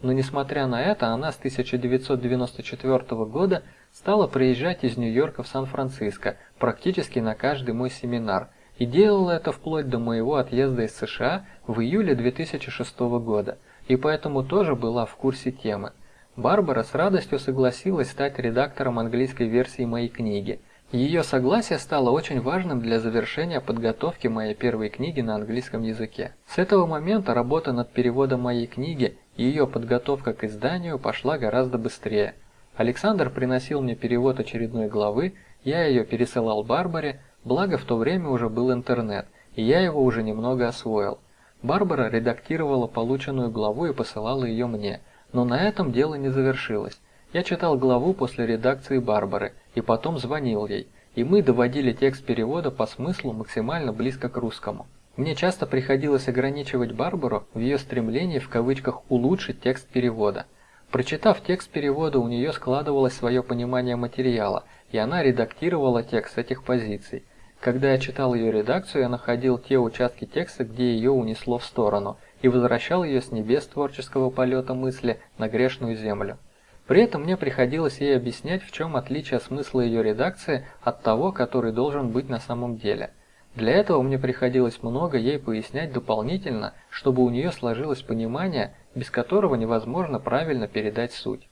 Но несмотря на это, она с 1994 года стала приезжать из Нью-Йорка в Сан-Франциско практически на каждый мой семинар и делала это вплоть до моего отъезда из США в июле 2006 года, и поэтому тоже была в курсе темы. Барбара с радостью согласилась стать редактором английской версии моей книги. Ее согласие стало очень важным для завершения подготовки моей первой книги на английском языке. С этого момента работа над переводом моей книги и ее подготовка к изданию пошла гораздо быстрее. Александр приносил мне перевод очередной главы, я ее пересылал Барбаре, благо в то время уже был интернет, и я его уже немного освоил. Барбара редактировала полученную главу и посылала ее мне – но на этом дело не завершилось. Я читал главу после редакции Барбары и потом звонил ей, и мы доводили текст перевода по смыслу максимально близко к русскому. Мне часто приходилось ограничивать Барбару в ее стремлении в кавычках улучшить текст перевода. Прочитав текст перевода, у нее складывалось свое понимание материала, и она редактировала текст с этих позиций. Когда я читал ее редакцию, я находил те участки текста, где ее унесло в сторону – и возвращал ее с небес творческого полета мысли на грешную землю. При этом мне приходилось ей объяснять, в чем отличие смысла ее редакции от того, который должен быть на самом деле. Для этого мне приходилось много ей пояснять дополнительно, чтобы у нее сложилось понимание, без которого невозможно правильно передать суть.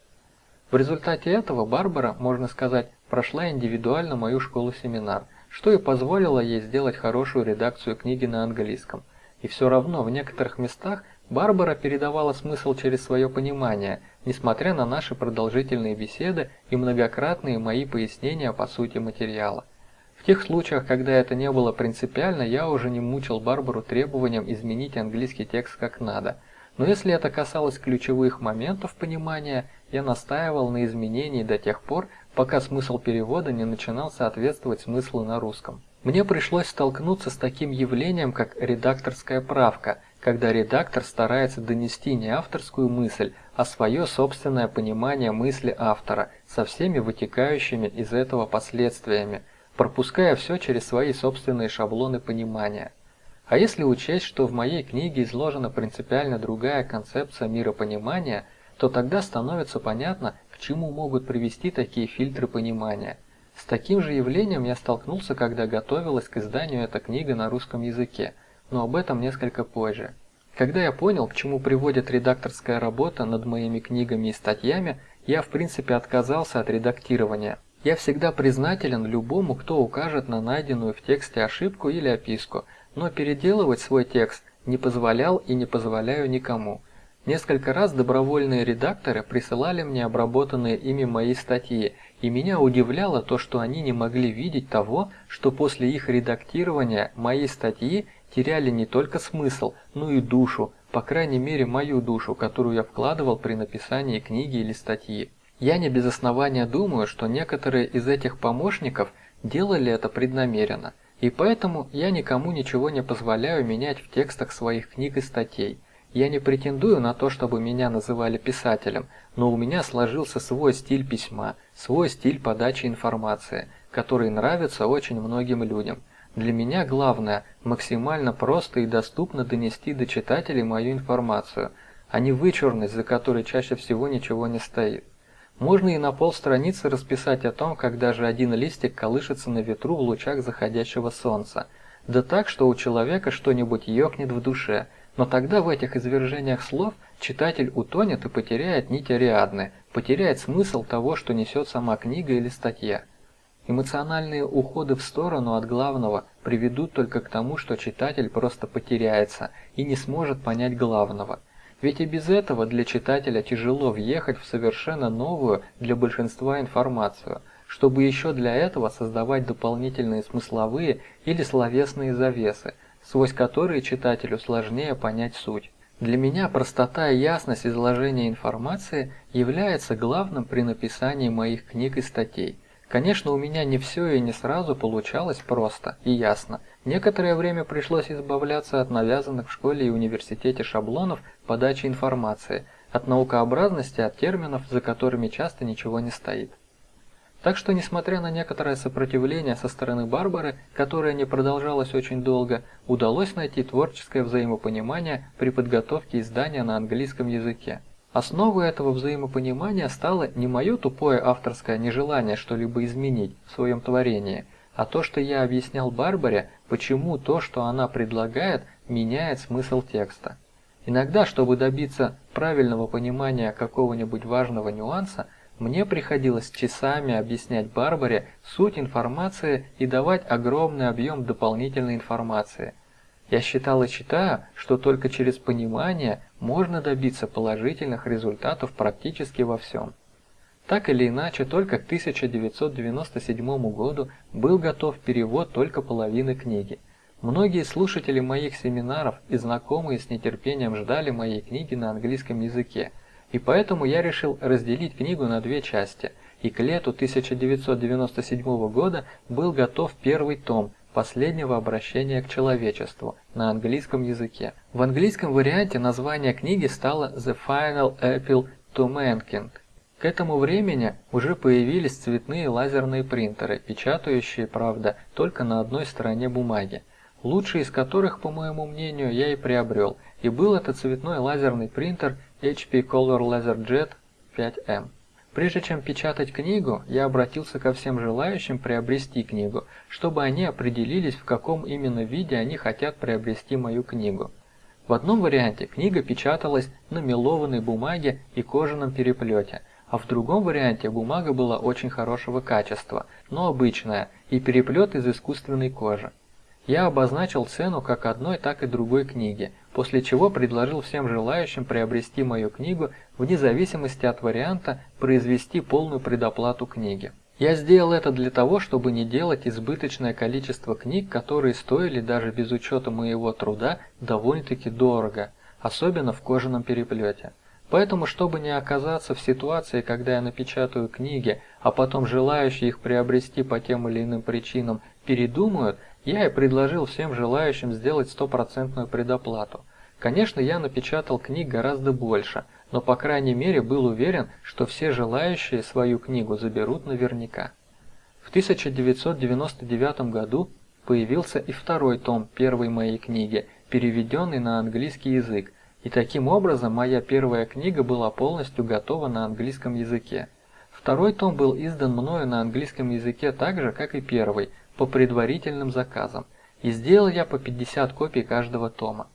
В результате этого Барбара, можно сказать, прошла индивидуально мою школу-семинар, что и позволило ей сделать хорошую редакцию книги на английском. И все равно в некоторых местах Барбара передавала смысл через свое понимание, несмотря на наши продолжительные беседы и многократные мои пояснения по сути материала. В тех случаях, когда это не было принципиально, я уже не мучил Барбару требованием изменить английский текст как надо. Но если это касалось ключевых моментов понимания, я настаивал на изменении до тех пор, пока смысл перевода не начинал соответствовать смыслу на русском. Мне пришлось столкнуться с таким явлением, как редакторская правка, когда редактор старается донести не авторскую мысль, а свое собственное понимание мысли автора со всеми вытекающими из этого последствиями, пропуская все через свои собственные шаблоны понимания. А если учесть, что в моей книге изложена принципиально другая концепция миропонимания, то тогда становится понятно, к чему могут привести такие фильтры понимания – с таким же явлением я столкнулся, когда готовилась к изданию эта книга на русском языке, но об этом несколько позже. Когда я понял, к чему приводит редакторская работа над моими книгами и статьями, я в принципе отказался от редактирования. Я всегда признателен любому, кто укажет на найденную в тексте ошибку или описку, но переделывать свой текст не позволял и не позволяю никому. Несколько раз добровольные редакторы присылали мне обработанные ими мои статьи, и меня удивляло то, что они не могли видеть того, что после их редактирования мои статьи теряли не только смысл, но и душу, по крайней мере мою душу, которую я вкладывал при написании книги или статьи. Я не без основания думаю, что некоторые из этих помощников делали это преднамеренно, и поэтому я никому ничего не позволяю менять в текстах своих книг и статей. Я не претендую на то, чтобы меня называли писателем, но у меня сложился свой стиль письма, свой стиль подачи информации, который нравится очень многим людям. Для меня главное максимально просто и доступно донести до читателей мою информацию, а не вычурность, за которой чаще всего ничего не стоит. Можно и на полстраницы расписать о том, как даже один листик колышется на ветру в лучах заходящего солнца, да так, что у человека что-нибудь ёкнет в душе – но тогда в этих извержениях слов читатель утонет и потеряет нить Ариадны, потеряет смысл того, что несет сама книга или статья. Эмоциональные уходы в сторону от главного приведут только к тому, что читатель просто потеряется и не сможет понять главного. Ведь и без этого для читателя тяжело въехать в совершенно новую для большинства информацию, чтобы еще для этого создавать дополнительные смысловые или словесные завесы, сквозь которые читателю сложнее понять суть. Для меня простота и ясность изложения информации является главным при написании моих книг и статей. Конечно, у меня не все и не сразу получалось просто и ясно. Некоторое время пришлось избавляться от навязанных в школе и университете шаблонов подачи информации, от наукообразности, от терминов, за которыми часто ничего не стоит. Так что, несмотря на некоторое сопротивление со стороны Барбары, которое не продолжалось очень долго, удалось найти творческое взаимопонимание при подготовке издания на английском языке. Основой этого взаимопонимания стало не мое тупое авторское нежелание что-либо изменить в своем творении, а то, что я объяснял Барбаре, почему то, что она предлагает, меняет смысл текста. Иногда, чтобы добиться правильного понимания какого-нибудь важного нюанса, мне приходилось часами объяснять Барбаре суть информации и давать огромный объем дополнительной информации. Я считал и считаю, что только через понимание можно добиться положительных результатов практически во всем. Так или иначе, только к 1997 году был готов перевод только половины книги. Многие слушатели моих семинаров и знакомые с нетерпением ждали моей книги на английском языке – и поэтому я решил разделить книгу на две части, и к лету 1997 года был готов первый том последнего обращения к человечеству на английском языке. В английском варианте название книги стало The Final Appeal to Mankind. К этому времени уже появились цветные лазерные принтеры, печатающие, правда, только на одной стороне бумаги, лучший из которых, по моему мнению, я и приобрел, и был это цветной лазерный принтер HP Color LaserJet 5M. Прежде чем печатать книгу, я обратился ко всем желающим приобрести книгу, чтобы они определились, в каком именно виде они хотят приобрести мою книгу. В одном варианте книга печаталась на мелованной бумаге и кожаном переплете, а в другом варианте бумага была очень хорошего качества, но обычная, и переплет из искусственной кожи. Я обозначил цену как одной, так и другой книги, после чего предложил всем желающим приобрести мою книгу вне зависимости от варианта произвести полную предоплату книги. Я сделал это для того, чтобы не делать избыточное количество книг, которые стоили даже без учета моего труда довольно-таки дорого, особенно в кожаном переплете. Поэтому, чтобы не оказаться в ситуации, когда я напечатаю книги, а потом желающие их приобрести по тем или иным причинам передумают, я и предложил всем желающим сделать стопроцентную предоплату. Конечно, я напечатал книг гораздо больше, но по крайней мере был уверен, что все желающие свою книгу заберут наверняка. В 1999 году появился и второй том первой моей книги, переведенный на английский язык, и таким образом моя первая книга была полностью готова на английском языке. Второй том был издан мною на английском языке так же, как и первый, по предварительным заказам, и сделал я по 50 копий каждого тома.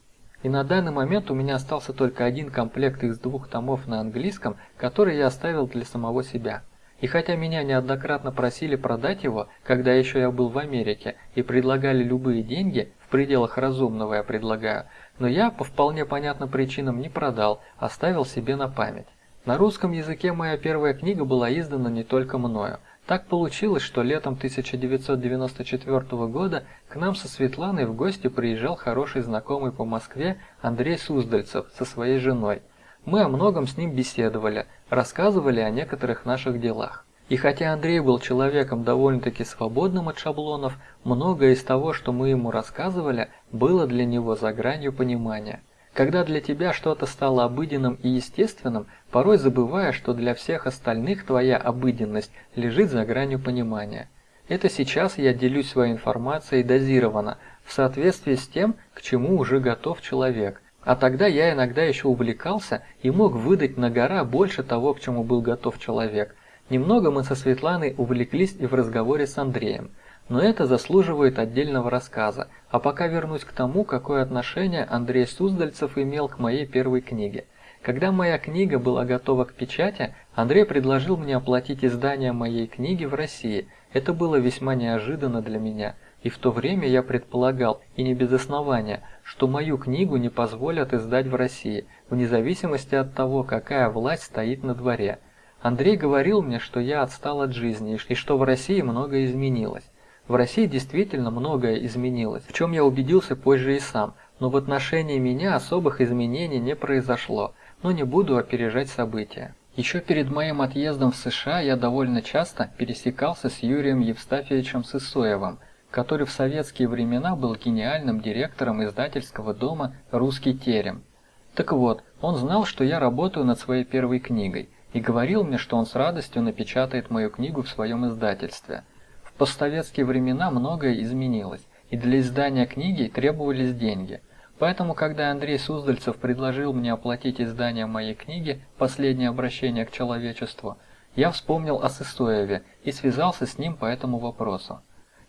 И на данный момент у меня остался только один комплект из двух томов на английском, который я оставил для самого себя. И хотя меня неоднократно просили продать его, когда еще я был в Америке, и предлагали любые деньги, в пределах разумного я предлагаю, но я по вполне понятным причинам не продал, оставил себе на память. На русском языке моя первая книга была издана не только мною, так получилось, что летом 1994 года к нам со Светланой в гости приезжал хороший знакомый по Москве Андрей Суздальцев со своей женой. Мы о многом с ним беседовали, рассказывали о некоторых наших делах. И хотя Андрей был человеком довольно-таки свободным от шаблонов, многое из того, что мы ему рассказывали, было для него за гранью понимания. Когда для тебя что-то стало обыденным и естественным, порой забывая, что для всех остальных твоя обыденность лежит за гранью понимания. Это сейчас я делюсь своей информацией дозированно, в соответствии с тем, к чему уже готов человек. А тогда я иногда еще увлекался и мог выдать на гора больше того, к чему был готов человек. Немного мы со Светланой увлеклись и в разговоре с Андреем. Но это заслуживает отдельного рассказа, а пока вернусь к тому, какое отношение Андрей Суздальцев имел к моей первой книге. Когда моя книга была готова к печати, Андрей предложил мне оплатить издание моей книги в России. Это было весьма неожиданно для меня, и в то время я предполагал, и не без основания, что мою книгу не позволят издать в России, вне зависимости от того, какая власть стоит на дворе. Андрей говорил мне, что я отстал от жизни и что в России многое изменилось. В России действительно многое изменилось, в чем я убедился позже и сам, но в отношении меня особых изменений не произошло, но не буду опережать события. Еще перед моим отъездом в США я довольно часто пересекался с Юрием Евстафьевичем Сысоевым, который в советские времена был гениальным директором издательского дома «Русский терем». Так вот, он знал, что я работаю над своей первой книгой, и говорил мне, что он с радостью напечатает мою книгу в своем издательстве. Постсоветские времена многое изменилось, и для издания книги требовались деньги. Поэтому, когда Андрей Суздальцев предложил мне оплатить издание моей книги «Последнее обращение к человечеству», я вспомнил о Сысоеве и связался с ним по этому вопросу.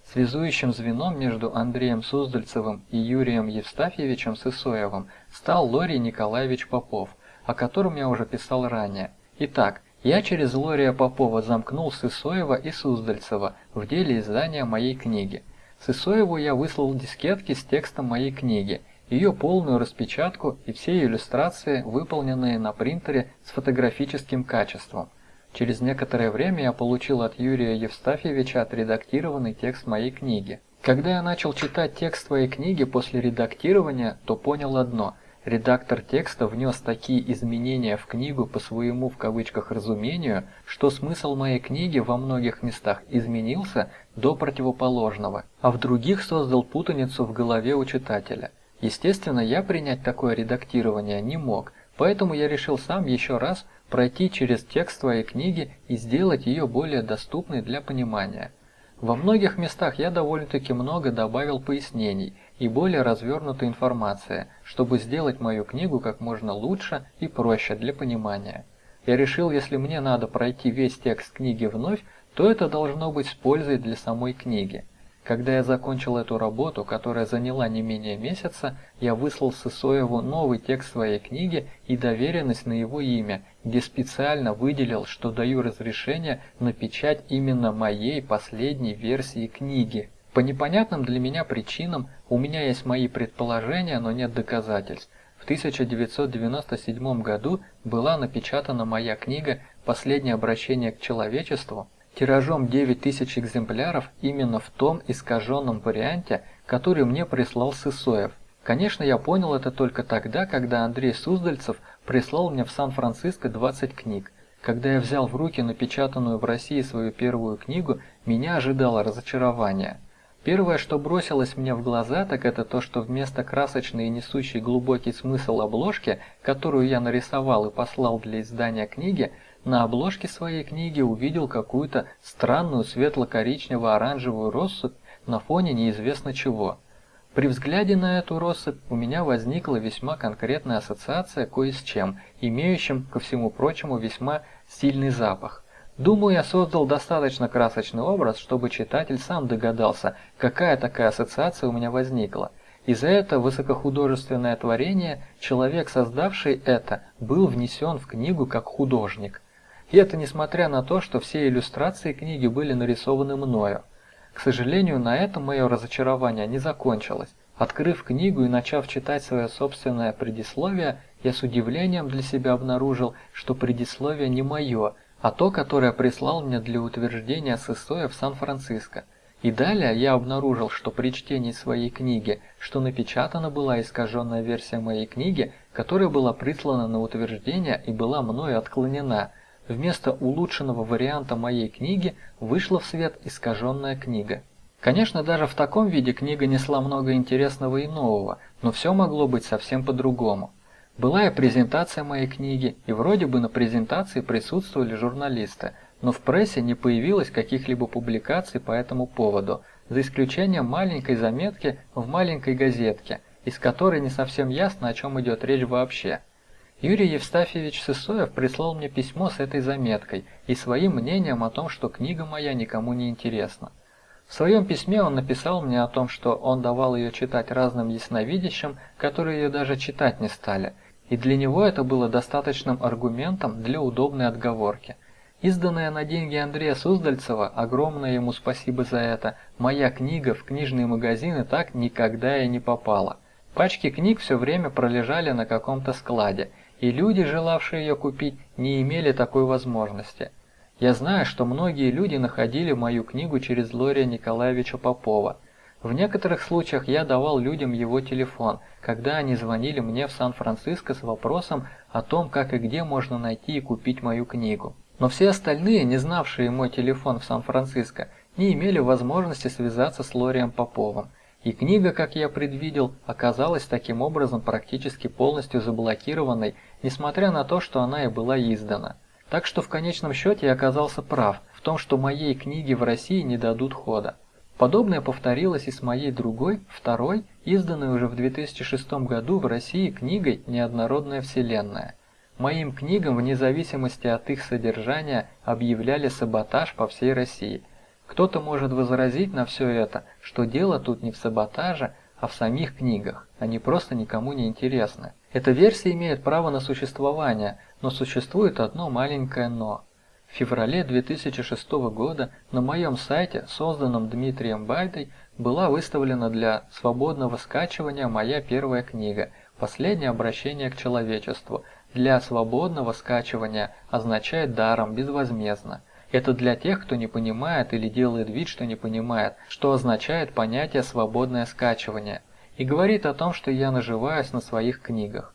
Связующим звеном между Андреем Суздальцевым и Юрием Евстафьевичем Сысоевым стал Лорий Николаевич Попов, о котором я уже писал ранее. Итак, я через Лория Попова замкнул Сысоева и Суздальцева в деле издания моей книги. Сысоеву я выслал дискетки с текстом моей книги, ее полную распечатку и все иллюстрации, выполненные на принтере с фотографическим качеством. Через некоторое время я получил от Юрия Евстафьевича отредактированный текст моей книги. Когда я начал читать текст своей книги после редактирования, то понял одно – редактор текста внес такие изменения в книгу по своему в кавычках разумению, что смысл моей книги во многих местах изменился до противоположного, а в других создал путаницу в голове у читателя. Естественно, я принять такое редактирование не мог, поэтому я решил сам еще раз пройти через текст твоей книги и сделать ее более доступной для понимания. Во многих местах я довольно-таки много добавил пояснений и более развернутой информации, чтобы сделать мою книгу как можно лучше и проще для понимания. Я решил, если мне надо пройти весь текст книги вновь, то это должно быть с пользой для самой книги. Когда я закончил эту работу, которая заняла не менее месяца, я выслал Сысоеву новый текст своей книги и доверенность на его имя, где специально выделил, что даю разрешение на печать именно моей последней версии книги. По непонятным для меня причинам у меня есть мои предположения, но нет доказательств. В 1997 году была напечатана моя книга «Последнее обращение к человечеству», тиражом 9000 экземпляров именно в том искаженном варианте, который мне прислал Сысоев. Конечно, я понял это только тогда, когда Андрей Суздальцев прислал мне в Сан-Франциско 20 книг. Когда я взял в руки напечатанную в России свою первую книгу, меня ожидало разочарование. Первое, что бросилось мне в глаза, так это то, что вместо красочной и несущей глубокий смысл обложки, которую я нарисовал и послал для издания книги, на обложке своей книги увидел какую-то странную светло-коричнево-оранжевую россыпь на фоне неизвестно чего. При взгляде на эту россыпь у меня возникла весьма конкретная ассоциация кое с чем, имеющим, ко всему прочему, весьма сильный запах. Думаю, я создал достаточно красочный образ, чтобы читатель сам догадался, какая такая ассоциация у меня возникла. И за это высокохудожественное творение человек, создавший это, был внесен в книгу как художник. И это несмотря на то, что все иллюстрации книги были нарисованы мною. К сожалению, на этом мое разочарование не закончилось. Открыв книгу и начав читать свое собственное предисловие, я с удивлением для себя обнаружил, что предисловие не мое, а то, которое прислал мне для утверждения Сысоя в Сан-Франциско. И далее я обнаружил, что при чтении своей книги, что напечатана была искаженная версия моей книги, которая была прислана на утверждение и была мною отклонена – Вместо улучшенного варианта моей книги вышла в свет искаженная книга. Конечно, даже в таком виде книга несла много интересного и нового, но все могло быть совсем по-другому. Была и презентация моей книги, и вроде бы на презентации присутствовали журналисты, но в прессе не появилось каких-либо публикаций по этому поводу, за исключением маленькой заметки в маленькой газетке, из которой не совсем ясно, о чем идет речь вообще. Юрий Евстафьевич Сысоев прислал мне письмо с этой заметкой и своим мнением о том, что книга моя никому не интересна. В своем письме он написал мне о том, что он давал ее читать разным ясновидящим, которые ее даже читать не стали, и для него это было достаточным аргументом для удобной отговорки. Изданная на деньги Андрея Суздальцева, огромное ему спасибо за это, моя книга в книжные магазины так никогда и не попала. Пачки книг все время пролежали на каком-то складе, и люди, желавшие ее купить, не имели такой возможности. Я знаю, что многие люди находили мою книгу через Лория Николаевича Попова. В некоторых случаях я давал людям его телефон, когда они звонили мне в Сан-Франциско с вопросом о том, как и где можно найти и купить мою книгу. Но все остальные, не знавшие мой телефон в Сан-Франциско, не имели возможности связаться с Лорием Поповым. И книга, как я предвидел, оказалась таким образом практически полностью заблокированной, несмотря на то, что она и была издана. Так что в конечном счете я оказался прав в том, что моей книге в России не дадут хода. Подобное повторилось и с моей другой, второй, изданной уже в 2006 году в России книгой «Неоднородная вселенная». Моим книгам вне зависимости от их содержания объявляли саботаж по всей России. Кто-то может возразить на все это, что дело тут не в саботаже, а в самих книгах, они просто никому не интересны. Эта версия имеет право на существование, но существует одно маленькое «но». В феврале 2006 года на моем сайте, созданном Дмитрием Байдой, была выставлена для свободного скачивания моя первая книга «Последнее обращение к человечеству», для свободного скачивания означает даром, безвозмездно. Это для тех, кто не понимает или делает вид, что не понимает, что означает понятие «свободное скачивание», и говорит о том, что я наживаюсь на своих книгах.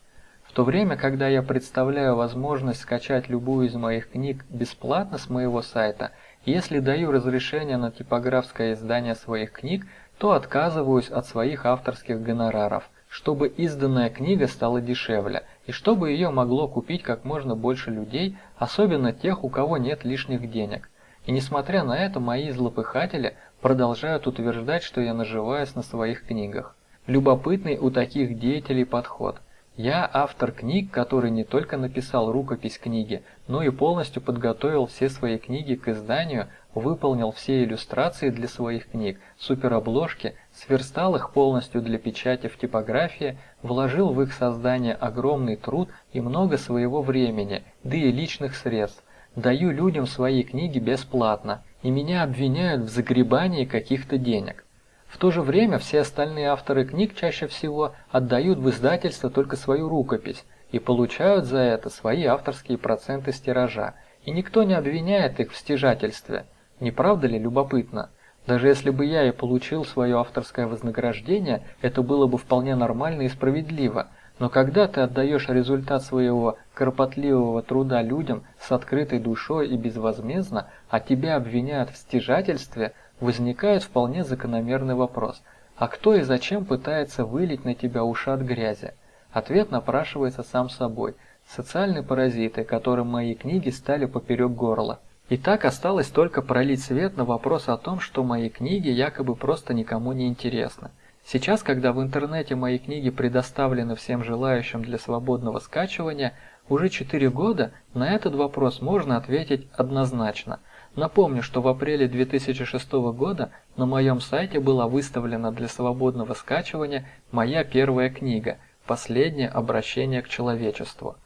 В то время, когда я представляю возможность скачать любую из моих книг бесплатно с моего сайта, если даю разрешение на типографское издание своих книг, то отказываюсь от своих авторских гонораров, чтобы изданная книга стала дешевле, и чтобы ее могло купить как можно больше людей, особенно тех, у кого нет лишних денег. И несмотря на это, мои злопыхатели продолжают утверждать, что я наживаюсь на своих книгах. Любопытный у таких деятелей подход. Я автор книг, который не только написал рукопись книги, но и полностью подготовил все свои книги к изданию, выполнил все иллюстрации для своих книг, суперобложки, сверстал их полностью для печати в типографии, вложил в их создание огромный труд и много своего времени, да и личных средств. Даю людям свои книги бесплатно, и меня обвиняют в загребании каких-то денег. В то же время все остальные авторы книг чаще всего отдают в издательство только свою рукопись и получают за это свои авторские проценты с тиража, и никто не обвиняет их в стяжательстве. Не правда ли любопытно? Даже если бы я и получил свое авторское вознаграждение, это было бы вполне нормально и справедливо. Но когда ты отдаешь результат своего кропотливого труда людям с открытой душой и безвозмездно, а тебя обвиняют в стяжательстве, возникает вполне закономерный вопрос. А кто и зачем пытается вылить на тебя ушат грязи? Ответ напрашивается сам собой. Социальные паразиты, которым мои книги стали поперек горла. И так осталось только пролить свет на вопрос о том, что мои книги якобы просто никому не интересны. Сейчас, когда в интернете мои книги предоставлены всем желающим для свободного скачивания, уже 4 года на этот вопрос можно ответить однозначно. Напомню, что в апреле 2006 года на моем сайте была выставлена для свободного скачивания моя первая книга «Последнее обращение к человечеству».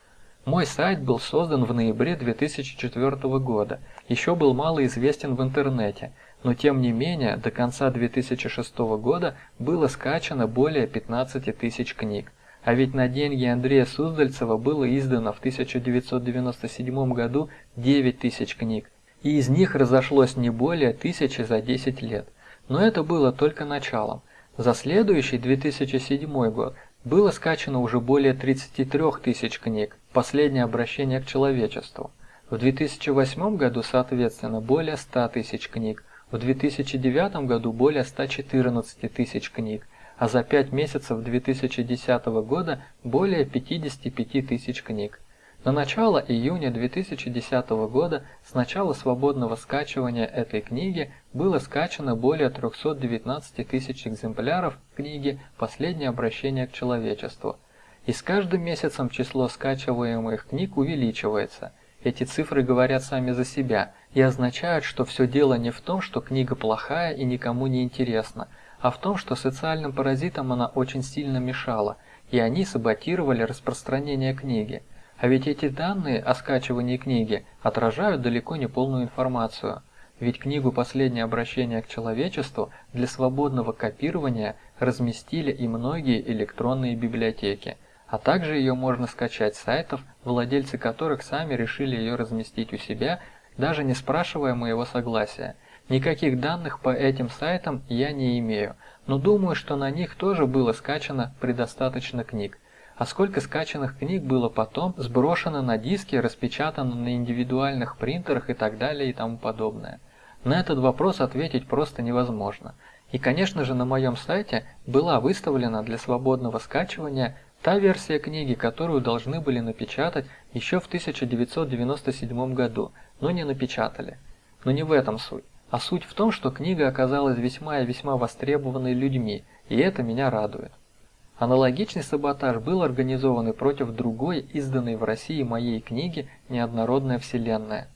Мой сайт был создан в ноябре 2004 года, еще был мало известен в интернете, но тем не менее до конца 2006 года было скачано более 15 тысяч книг. А ведь на деньги Андрея Суздальцева было издано в 1997 году 9 тысяч книг, и из них разошлось не более тысячи за 10 лет. Но это было только началом. За следующий 2007 год было скачано уже более 33 тысяч книг, последнее обращение к человечеству. В 2008 году, соответственно, более 100 тысяч книг, в 2009 году более 114 тысяч книг, а за 5 месяцев 2010 года более 55 тысяч книг. На начало июня 2010 года с начала свободного скачивания этой книги было скачано более 319 тысяч экземпляров книги «Последнее обращение к человечеству». И с каждым месяцем число скачиваемых книг увеличивается. Эти цифры говорят сами за себя и означают, что все дело не в том, что книга плохая и никому не интересна, а в том, что социальным паразитам она очень сильно мешала, и они саботировали распространение книги. А ведь эти данные о скачивании книги отражают далеко не полную информацию. Ведь книгу «Последнее обращение к человечеству» для свободного копирования разместили и многие электронные библиотеки, а также ее можно скачать с сайтов, владельцы которых сами решили ее разместить у себя, даже не спрашивая моего согласия. Никаких данных по этим сайтам я не имею, но думаю, что на них тоже было скачано предостаточно книг а сколько скачанных книг было потом сброшено на диски, распечатано на индивидуальных принтерах и так далее и тому подобное. На этот вопрос ответить просто невозможно. И, конечно же, на моем сайте была выставлена для свободного скачивания Та версия книги, которую должны были напечатать еще в 1997 году, но не напечатали. Но не в этом суть. А суть в том, что книга оказалась весьма и весьма востребованной людьми, и это меня радует. Аналогичный саботаж был организован и против другой, изданной в России моей книги «Неоднородная вселенная».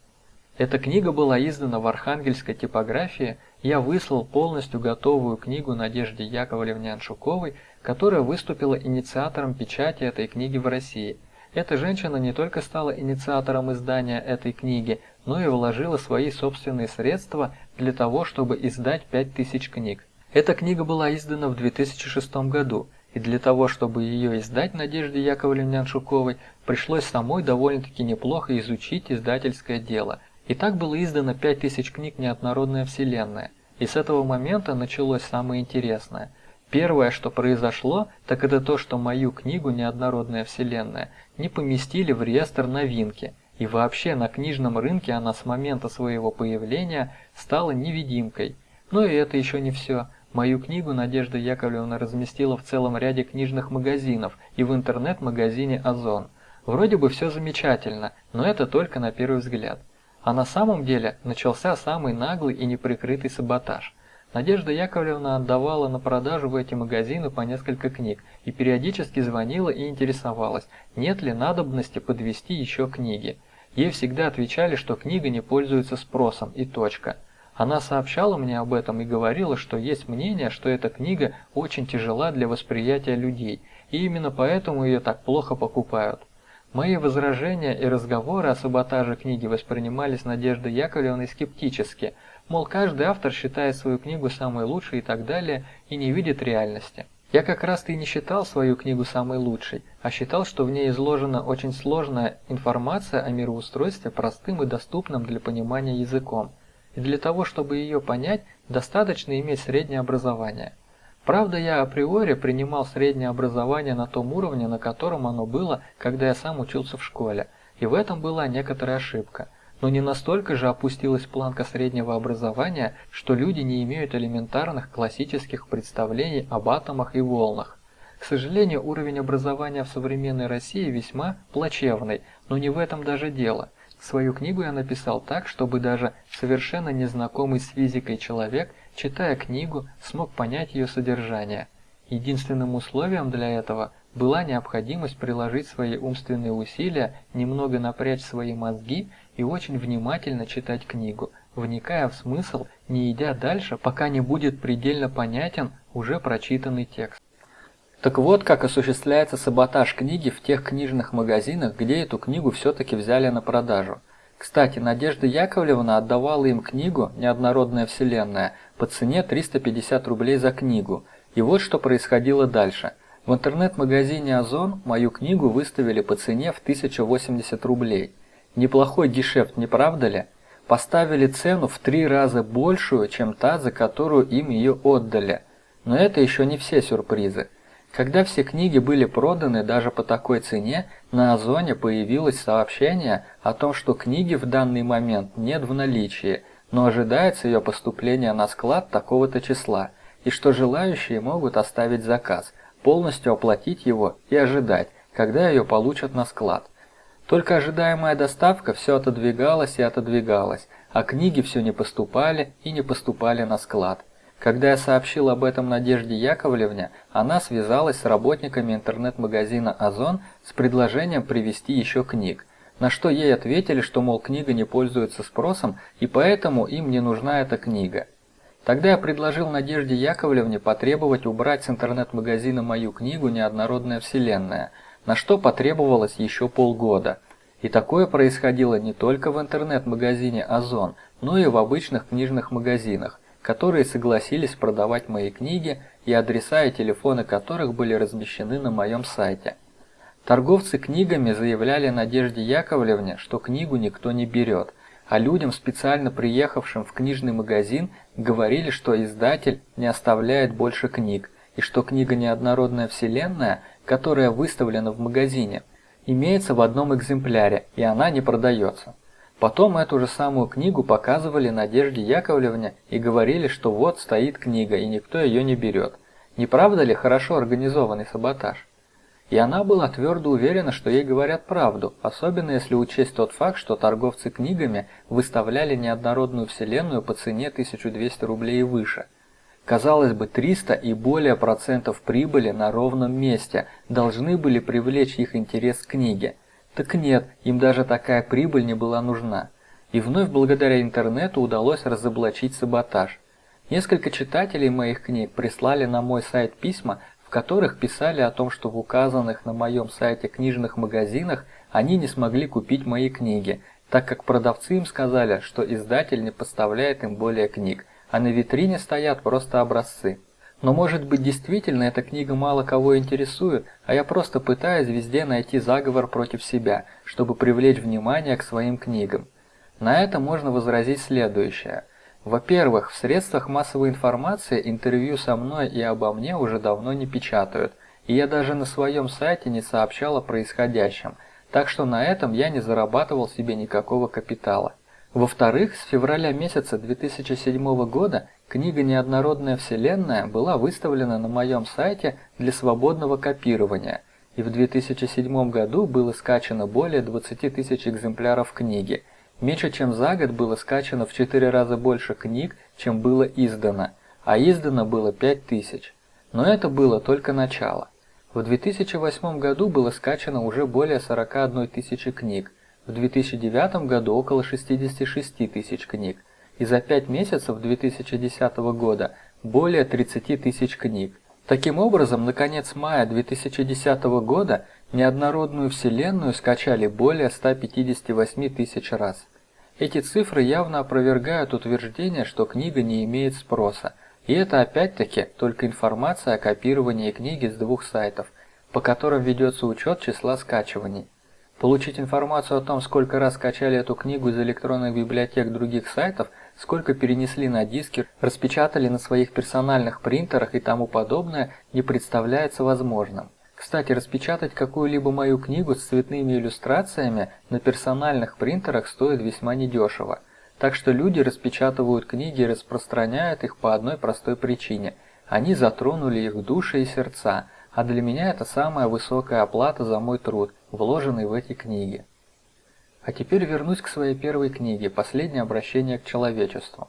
Эта книга была издана в архангельской типографии, я выслал полностью готовую книгу Надежде Яковлевне Аншуковой, которая выступила инициатором печати этой книги в России. Эта женщина не только стала инициатором издания этой книги, но и вложила свои собственные средства для того, чтобы издать 5000 книг. Эта книга была издана в 2006 году, и для того, чтобы ее издать Надежде Яковлевне Аншуковой, пришлось самой довольно-таки неплохо изучить издательское дело – и так было издано 5000 книг «Неоднородная вселенная», и с этого момента началось самое интересное. Первое, что произошло, так это то, что мою книгу «Неоднородная вселенная» не поместили в реестр новинки, и вообще на книжном рынке она с момента своего появления стала невидимкой. Но и это еще не все. Мою книгу Надежда Яковлевна разместила в целом ряде книжных магазинов и в интернет-магазине «Озон». Вроде бы все замечательно, но это только на первый взгляд. А на самом деле начался самый наглый и неприкрытый саботаж. Надежда Яковлевна отдавала на продажу в эти магазины по несколько книг и периодически звонила и интересовалась, нет ли надобности подвести еще книги. Ей всегда отвечали, что книга не пользуется спросом и точка. Она сообщала мне об этом и говорила, что есть мнение, что эта книга очень тяжела для восприятия людей, и именно поэтому ее так плохо покупают. Мои возражения и разговоры о саботаже книги воспринимались Надеждой Яковлевной скептически, мол, каждый автор считает свою книгу самой лучшей и так далее, и не видит реальности. Я как раз-то и не считал свою книгу самой лучшей, а считал, что в ней изложена очень сложная информация о мироустройстве простым и доступным для понимания языком. И для того, чтобы ее понять, достаточно иметь среднее образование. Правда, я априори принимал среднее образование на том уровне, на котором оно было, когда я сам учился в школе, и в этом была некоторая ошибка. Но не настолько же опустилась планка среднего образования, что люди не имеют элементарных классических представлений об атомах и волнах. К сожалению, уровень образования в современной России весьма плачевный, но не в этом даже дело. Свою книгу я написал так, чтобы даже совершенно незнакомый с физикой человек читая книгу, смог понять ее содержание. Единственным условием для этого была необходимость приложить свои умственные усилия, немного напрячь свои мозги и очень внимательно читать книгу, вникая в смысл, не идя дальше, пока не будет предельно понятен уже прочитанный текст. Так вот, как осуществляется саботаж книги в тех книжных магазинах, где эту книгу все-таки взяли на продажу. Кстати, Надежда Яковлевна отдавала им книгу «Неоднородная вселенная» по цене 350 рублей за книгу. И вот что происходило дальше. В интернет-магазине Озон мою книгу выставили по цене в 1080 рублей. Неплохой гешефт, не правда ли? Поставили цену в три раза большую, чем та, за которую им ее отдали. Но это еще не все сюрпризы. Когда все книги были проданы даже по такой цене, на Озоне появилось сообщение о том, что книги в данный момент нет в наличии, но ожидается ее поступление на склад такого-то числа, и что желающие могут оставить заказ, полностью оплатить его и ожидать, когда ее получат на склад. Только ожидаемая доставка все отодвигалась и отодвигалась, а книги все не поступали и не поступали на склад. Когда я сообщил об этом Надежде Яковлевне, она связалась с работниками интернет-магазина «Озон» с предложением привезти еще книг, на что ей ответили, что, мол, книга не пользуется спросом, и поэтому им не нужна эта книга. Тогда я предложил Надежде Яковлевне потребовать убрать с интернет-магазина мою книгу «Неоднородная вселенная», на что потребовалось еще полгода. И такое происходило не только в интернет-магазине «Озон», но и в обычных книжных магазинах, которые согласились продавать мои книги и адреса и телефоны которых были размещены на моем сайте. Торговцы книгами заявляли Надежде Яковлевне, что книгу никто не берет, а людям, специально приехавшим в книжный магазин, говорили, что издатель не оставляет больше книг, и что книга «Неоднородная вселенная», которая выставлена в магазине, имеется в одном экземпляре, и она не продается. Потом эту же самую книгу показывали Надежде Яковлевне и говорили, что вот стоит книга, и никто ее не берет. Не правда ли хорошо организованный саботаж? И она была твердо уверена, что ей говорят правду, особенно если учесть тот факт, что торговцы книгами выставляли неоднородную вселенную по цене 1200 рублей и выше. Казалось бы, 300 и более процентов прибыли на ровном месте должны были привлечь их интерес к книге. Так нет, им даже такая прибыль не была нужна. И вновь благодаря интернету удалось разоблачить саботаж. Несколько читателей моих книг прислали на мой сайт письма, в которых писали о том, что в указанных на моем сайте книжных магазинах они не смогли купить мои книги, так как продавцы им сказали, что издатель не поставляет им более книг, а на витрине стоят просто образцы. Но может быть действительно эта книга мало кого интересует, а я просто пытаюсь везде найти заговор против себя, чтобы привлечь внимание к своим книгам. На это можно возразить следующее. Во-первых, в средствах массовой информации интервью со мной и обо мне уже давно не печатают, и я даже на своем сайте не сообщал о происходящем, так что на этом я не зарабатывал себе никакого капитала. Во-вторых, с февраля месяца 2007 года книга «Неоднородная вселенная» была выставлена на моем сайте для свободного копирования, и в 2007 году было скачано более 20 тысяч экземпляров книги – Меньше чем за год было скачано в 4 раза больше книг, чем было издано, а издано было 5000. Но это было только начало. В 2008 году было скачано уже более 41 тысячи книг, в 2009 году около 66 тысяч книг, и за 5 месяцев 2010 года более 30 тысяч книг. Таким образом, на конец мая 2010 года неоднородную вселенную скачали более 158 тысяч раз. Эти цифры явно опровергают утверждение, что книга не имеет спроса. И это опять-таки только информация о копировании книги с двух сайтов, по которым ведется учет числа скачиваний. Получить информацию о том, сколько раз скачали эту книгу из электронных библиотек других сайтов, сколько перенесли на диски, распечатали на своих персональных принтерах и тому подобное, не представляется возможным. Кстати, распечатать какую-либо мою книгу с цветными иллюстрациями на персональных принтерах стоит весьма недешево. Так что люди распечатывают книги и распространяют их по одной простой причине. Они затронули их души и сердца, а для меня это самая высокая оплата за мой труд, вложенный в эти книги. А теперь вернусь к своей первой книге «Последнее обращение к человечеству».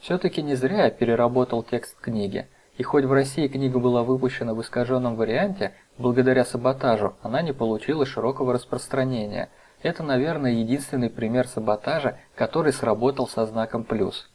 Все-таки не зря я переработал текст книги. И хоть в России книга была выпущена в искаженном варианте, благодаря саботажу она не получила широкого распространения. Это, наверное, единственный пример саботажа, который сработал со знаком плюс.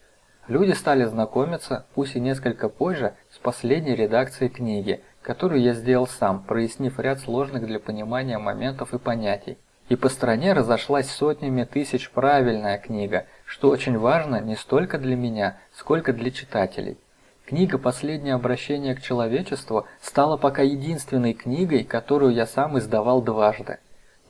Люди стали знакомиться, пусть и несколько позже, с последней редакцией книги, которую я сделал сам, прояснив ряд сложных для понимания моментов и понятий. И по стране разошлась сотнями тысяч правильная книга, что очень важно не столько для меня, сколько для читателей. Книга «Последнее обращение к человечеству» стала пока единственной книгой, которую я сам издавал дважды.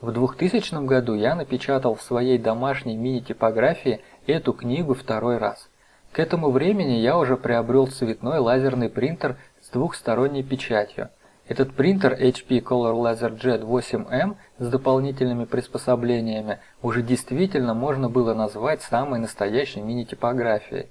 В 2000 году я напечатал в своей домашней мини-типографии эту книгу второй раз. К этому времени я уже приобрел цветной лазерный принтер с двухсторонней печатью. Этот принтер HP Color LaserJet 8M с дополнительными приспособлениями уже действительно можно было назвать самой настоящей мини-типографией.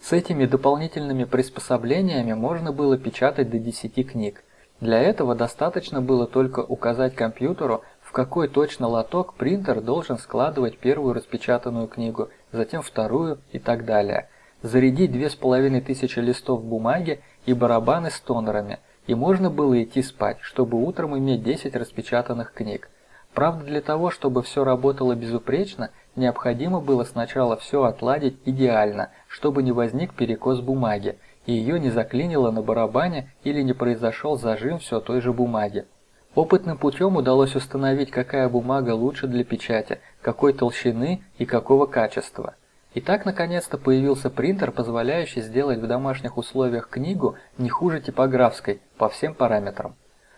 С этими дополнительными приспособлениями можно было печатать до 10 книг. Для этого достаточно было только указать компьютеру, в какой точно лоток принтер должен складывать первую распечатанную книгу, затем вторую и так далее. Зарядить 2500 листов бумаги и барабаны с тонерами, и можно было идти спать, чтобы утром иметь 10 распечатанных книг. Правда, для того, чтобы все работало безупречно, необходимо было сначала все отладить идеально, чтобы не возник перекос бумаги, и ее не заклинило на барабане или не произошел зажим все той же бумаги. Опытным путем удалось установить, какая бумага лучше для печати, какой толщины и какого качества. И так наконец-то появился принтер, позволяющий сделать в домашних условиях книгу не хуже типографской по всем параметрам.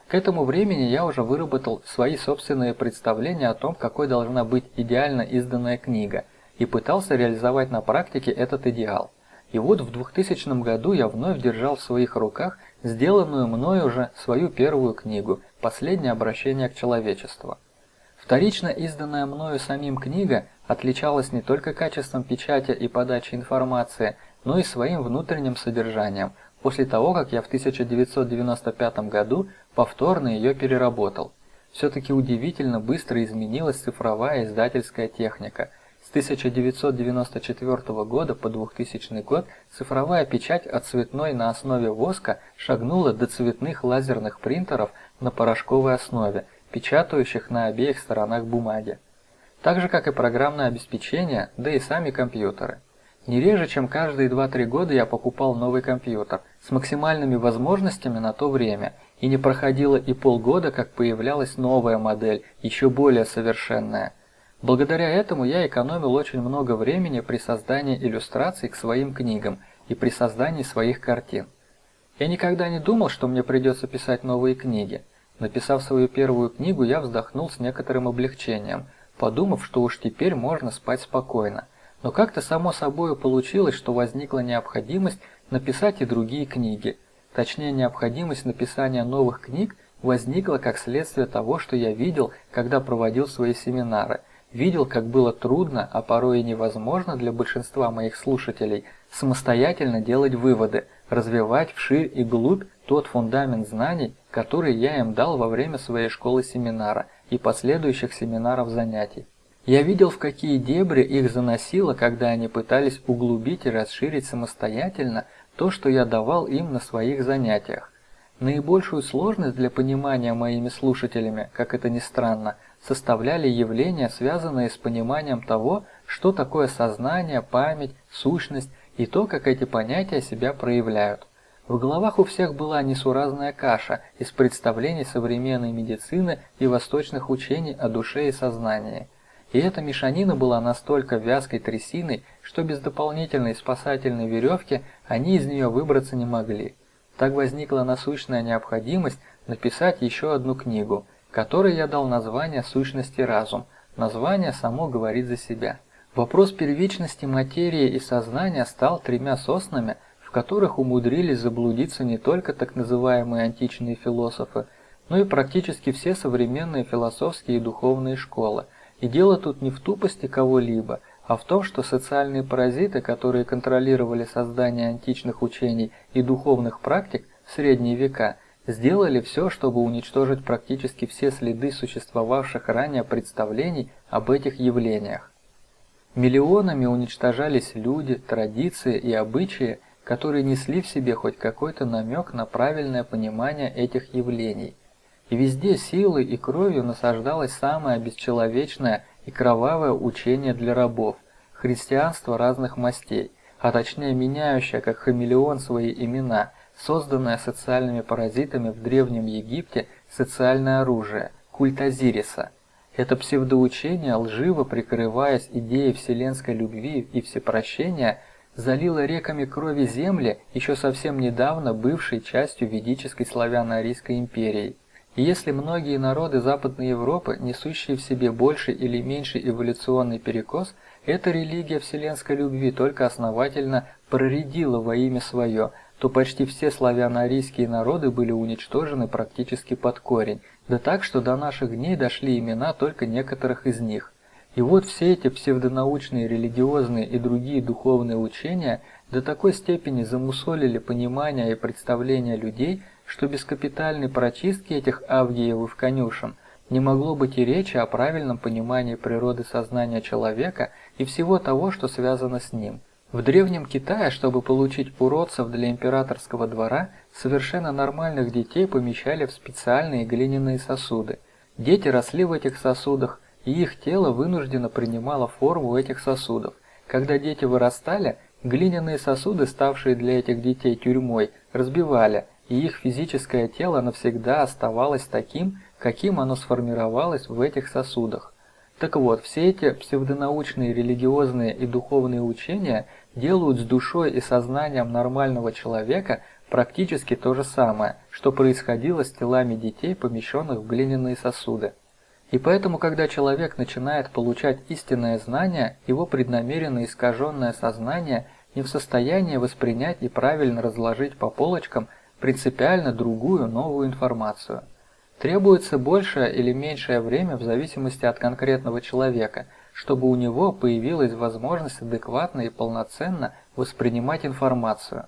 К этому времени я уже выработал свои собственные представления о том, какой должна быть идеально изданная книга, и пытался реализовать на практике этот идеал. И вот в 2000 году я вновь держал в своих руках сделанную мною уже свою первую книгу «Последнее обращение к человечеству». Вторично изданная мною самим книга отличалась не только качеством печати и подачи информации, но и своим внутренним содержанием – после того, как я в 1995 году повторно ее переработал. Все-таки удивительно быстро изменилась цифровая издательская техника. С 1994 года по 2000 год цифровая печать от цветной на основе воска шагнула до цветных лазерных принтеров на порошковой основе, печатающих на обеих сторонах бумаги. Так же, как и программное обеспечение, да и сами компьютеры. Не реже, чем каждые 2-3 года я покупал новый компьютер с максимальными возможностями на то время, и не проходило и полгода, как появлялась новая модель, еще более совершенная. Благодаря этому я экономил очень много времени при создании иллюстраций к своим книгам и при создании своих картин. Я никогда не думал, что мне придется писать новые книги. Написав свою первую книгу, я вздохнул с некоторым облегчением, подумав, что уж теперь можно спать спокойно. Но как-то само собой получилось, что возникла необходимость написать и другие книги. Точнее, необходимость написания новых книг возникла как следствие того, что я видел, когда проводил свои семинары. Видел, как было трудно, а порой и невозможно для большинства моих слушателей самостоятельно делать выводы, развивать вширь и глубь тот фундамент знаний, который я им дал во время своей школы-семинара и последующих семинаров занятий. Я видел, в какие дебри их заносило, когда они пытались углубить и расширить самостоятельно то, что я давал им на своих занятиях. Наибольшую сложность для понимания моими слушателями, как это ни странно, составляли явления, связанные с пониманием того, что такое сознание, память, сущность и то, как эти понятия себя проявляют. В головах у всех была несуразная каша из представлений современной медицины и восточных учений о душе и сознании. И эта мешанина была настолько вязкой трясиной, что без дополнительной спасательной веревки они из нее выбраться не могли. Так возникла насущная необходимость написать еще одну книгу, которой я дал название «Сущность и разум». Название само говорит за себя. Вопрос первичности материи и сознания стал тремя соснами, которых умудрились заблудиться не только так называемые античные философы, но и практически все современные философские и духовные школы – и дело тут не в тупости кого-либо, а в том, что социальные паразиты, которые контролировали создание античных учений и духовных практик в средние века, сделали все, чтобы уничтожить практически все следы существовавших ранее представлений об этих явлениях. Миллионами уничтожались люди, традиции и обычаи, которые несли в себе хоть какой-то намек на правильное понимание этих явлений – и везде силой и кровью насаждалось самое бесчеловечное и кровавое учение для рабов, христианство разных мастей, а точнее меняющее как хамелеон свои имена, созданное социальными паразитами в Древнем Египте социальное оружие, культ Азириса. Это псевдоучение, лживо прикрываясь идеей вселенской любви и всепрощения, залило реками крови земли, еще совсем недавно бывшей частью ведической славяно-арийской империи. И если многие народы Западной Европы, несущие в себе больший или меньший эволюционный перекос, эта религия вселенской любви только основательно проредила во имя свое, то почти все славяно-арийские народы были уничтожены практически под корень, да так, что до наших дней дошли имена только некоторых из них. И вот все эти псевдонаучные, религиозные и другие духовные учения до такой степени замусолили понимание и представление людей – что без капитальной прочистки этих авгиевых конюшен не могло быть и речи о правильном понимании природы сознания человека и всего того, что связано с ним. В Древнем Китае, чтобы получить уродцев для императорского двора, совершенно нормальных детей помещали в специальные глиняные сосуды. Дети росли в этих сосудах, и их тело вынужденно принимало форму этих сосудов. Когда дети вырастали, глиняные сосуды, ставшие для этих детей тюрьмой, разбивали, и их физическое тело навсегда оставалось таким, каким оно сформировалось в этих сосудах. Так вот, все эти псевдонаучные религиозные и духовные учения делают с душой и сознанием нормального человека практически то же самое, что происходило с телами детей, помещенных в глиняные сосуды. И поэтому, когда человек начинает получать истинное знание, его преднамеренно искаженное сознание не в состоянии воспринять и правильно разложить по полочкам – принципиально другую новую информацию. Требуется большее или меньшее время в зависимости от конкретного человека, чтобы у него появилась возможность адекватно и полноценно воспринимать информацию.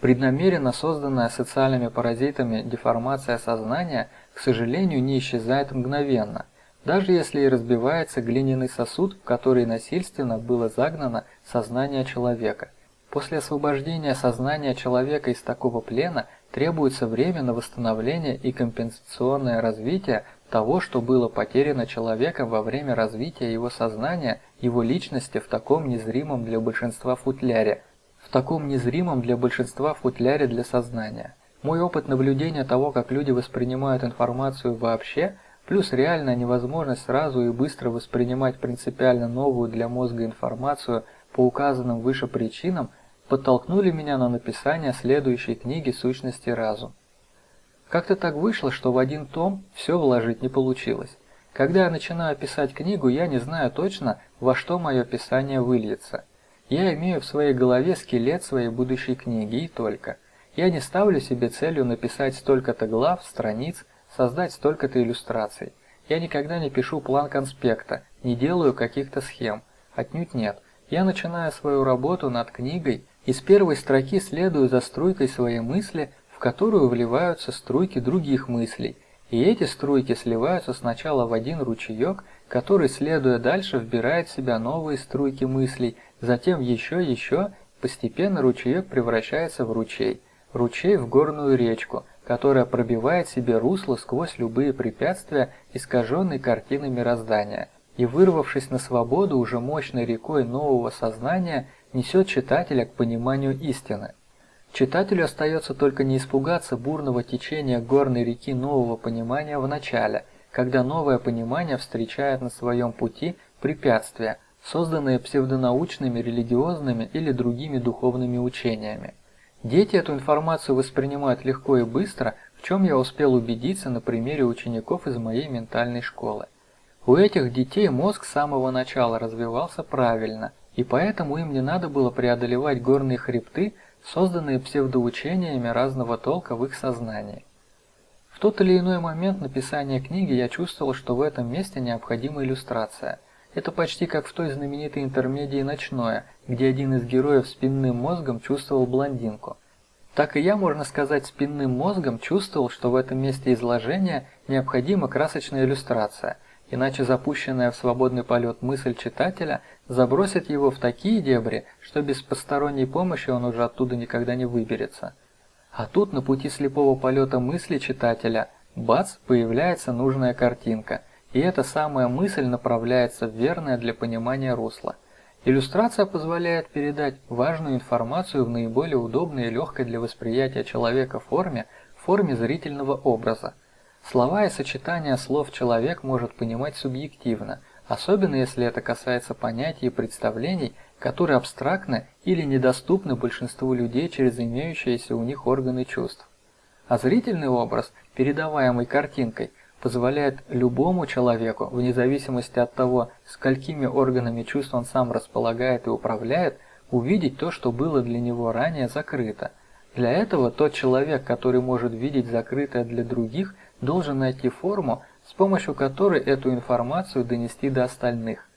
Преднамеренно созданная социальными паразитами деформация сознания, к сожалению, не исчезает мгновенно, даже если и разбивается глиняный сосуд, в который насильственно было загнано сознание человека. После освобождения сознания человека из такого плена требуется время на восстановление и компенсационное развитие того, что было потеряно человеком во время развития его сознания, его личности в таком незримом для большинства футляре, в таком незримом для большинства футляре для сознания. Мой опыт наблюдения того, как люди воспринимают информацию вообще, плюс реальная невозможность сразу и быстро воспринимать принципиально новую для мозга информацию по указанным выше причинам, подтолкнули меня на написание следующей книги «Сущности разум». Как-то так вышло, что в один том все вложить не получилось. Когда я начинаю писать книгу, я не знаю точно, во что мое писание выльется. Я имею в своей голове скелет своей будущей книги и только. Я не ставлю себе целью написать столько-то глав, страниц, создать столько-то иллюстраций. Я никогда не пишу план конспекта, не делаю каких-то схем. Отнюдь нет. Я начинаю свою работу над книгой и с первой строки следую за струйкой своей мысли, в которую вливаются струйки других мыслей, и эти струйки сливаются сначала в один ручеек, который, следуя дальше, вбирает в себя новые струйки мыслей, затем еще, еще, постепенно ручеек превращается в ручей, ручей в горную речку, которая пробивает себе русло сквозь любые препятствия искаженной картины мироздания, и, вырвавшись на свободу уже мощной рекой нового сознания, несет читателя к пониманию истины. Читателю остается только не испугаться бурного течения горной реки нового понимания в начале, когда новое понимание встречает на своем пути препятствия, созданные псевдонаучными, религиозными или другими духовными учениями. Дети эту информацию воспринимают легко и быстро, в чем я успел убедиться на примере учеников из моей ментальной школы. У этих детей мозг с самого начала развивался правильно, и поэтому им не надо было преодолевать горные хребты, созданные псевдоучениями разного толка в их сознании. В тот или иной момент написания книги я чувствовал, что в этом месте необходима иллюстрация. Это почти как в той знаменитой интермедии «Ночное», где один из героев спинным мозгом чувствовал блондинку. Так и я, можно сказать, спинным мозгом чувствовал, что в этом месте изложения необходима красочная иллюстрация – иначе запущенная в свободный полет мысль читателя забросит его в такие дебри, что без посторонней помощи он уже оттуда никогда не выберется. А тут на пути слепого полета мысли читателя, бац, появляется нужная картинка, и эта самая мысль направляется в верное для понимания русло. Иллюстрация позволяет передать важную информацию в наиболее удобной и легкой для восприятия человека форме, форме зрительного образа – Слова и сочетания слов человек может понимать субъективно, особенно если это касается понятий и представлений, которые абстрактны или недоступны большинству людей через имеющиеся у них органы чувств. А зрительный образ, передаваемый картинкой, позволяет любому человеку, вне зависимости от того, сколькими органами чувств он сам располагает и управляет, увидеть то, что было для него ранее закрыто. Для этого тот человек, который может видеть закрытое для других – должен найти форму, с помощью которой эту информацию донести до остальных.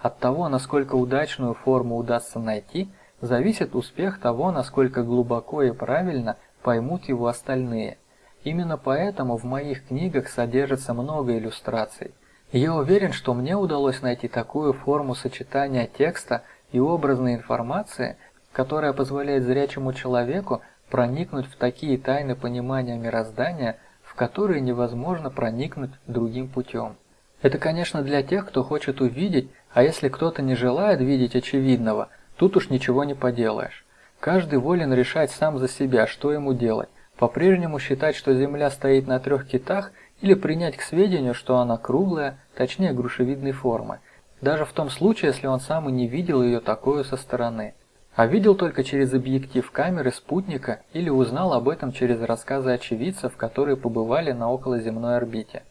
От того, насколько удачную форму удастся найти, зависит успех того, насколько глубоко и правильно поймут его остальные. Именно поэтому в моих книгах содержится много иллюстраций. я уверен, что мне удалось найти такую форму сочетания текста и образной информации, которая позволяет зрячему человеку проникнуть в такие тайны понимания мироздания, которые невозможно проникнуть другим путем. Это, конечно, для тех, кто хочет увидеть, а если кто-то не желает видеть очевидного, тут уж ничего не поделаешь. Каждый волен решать сам за себя, что ему делать. По-прежнему считать, что Земля стоит на трех китах, или принять к сведению, что она круглая, точнее грушевидной формы, даже в том случае, если он сам и не видел ее такую со стороны а видел только через объектив камеры спутника или узнал об этом через рассказы очевидцев, которые побывали на околоземной орбите.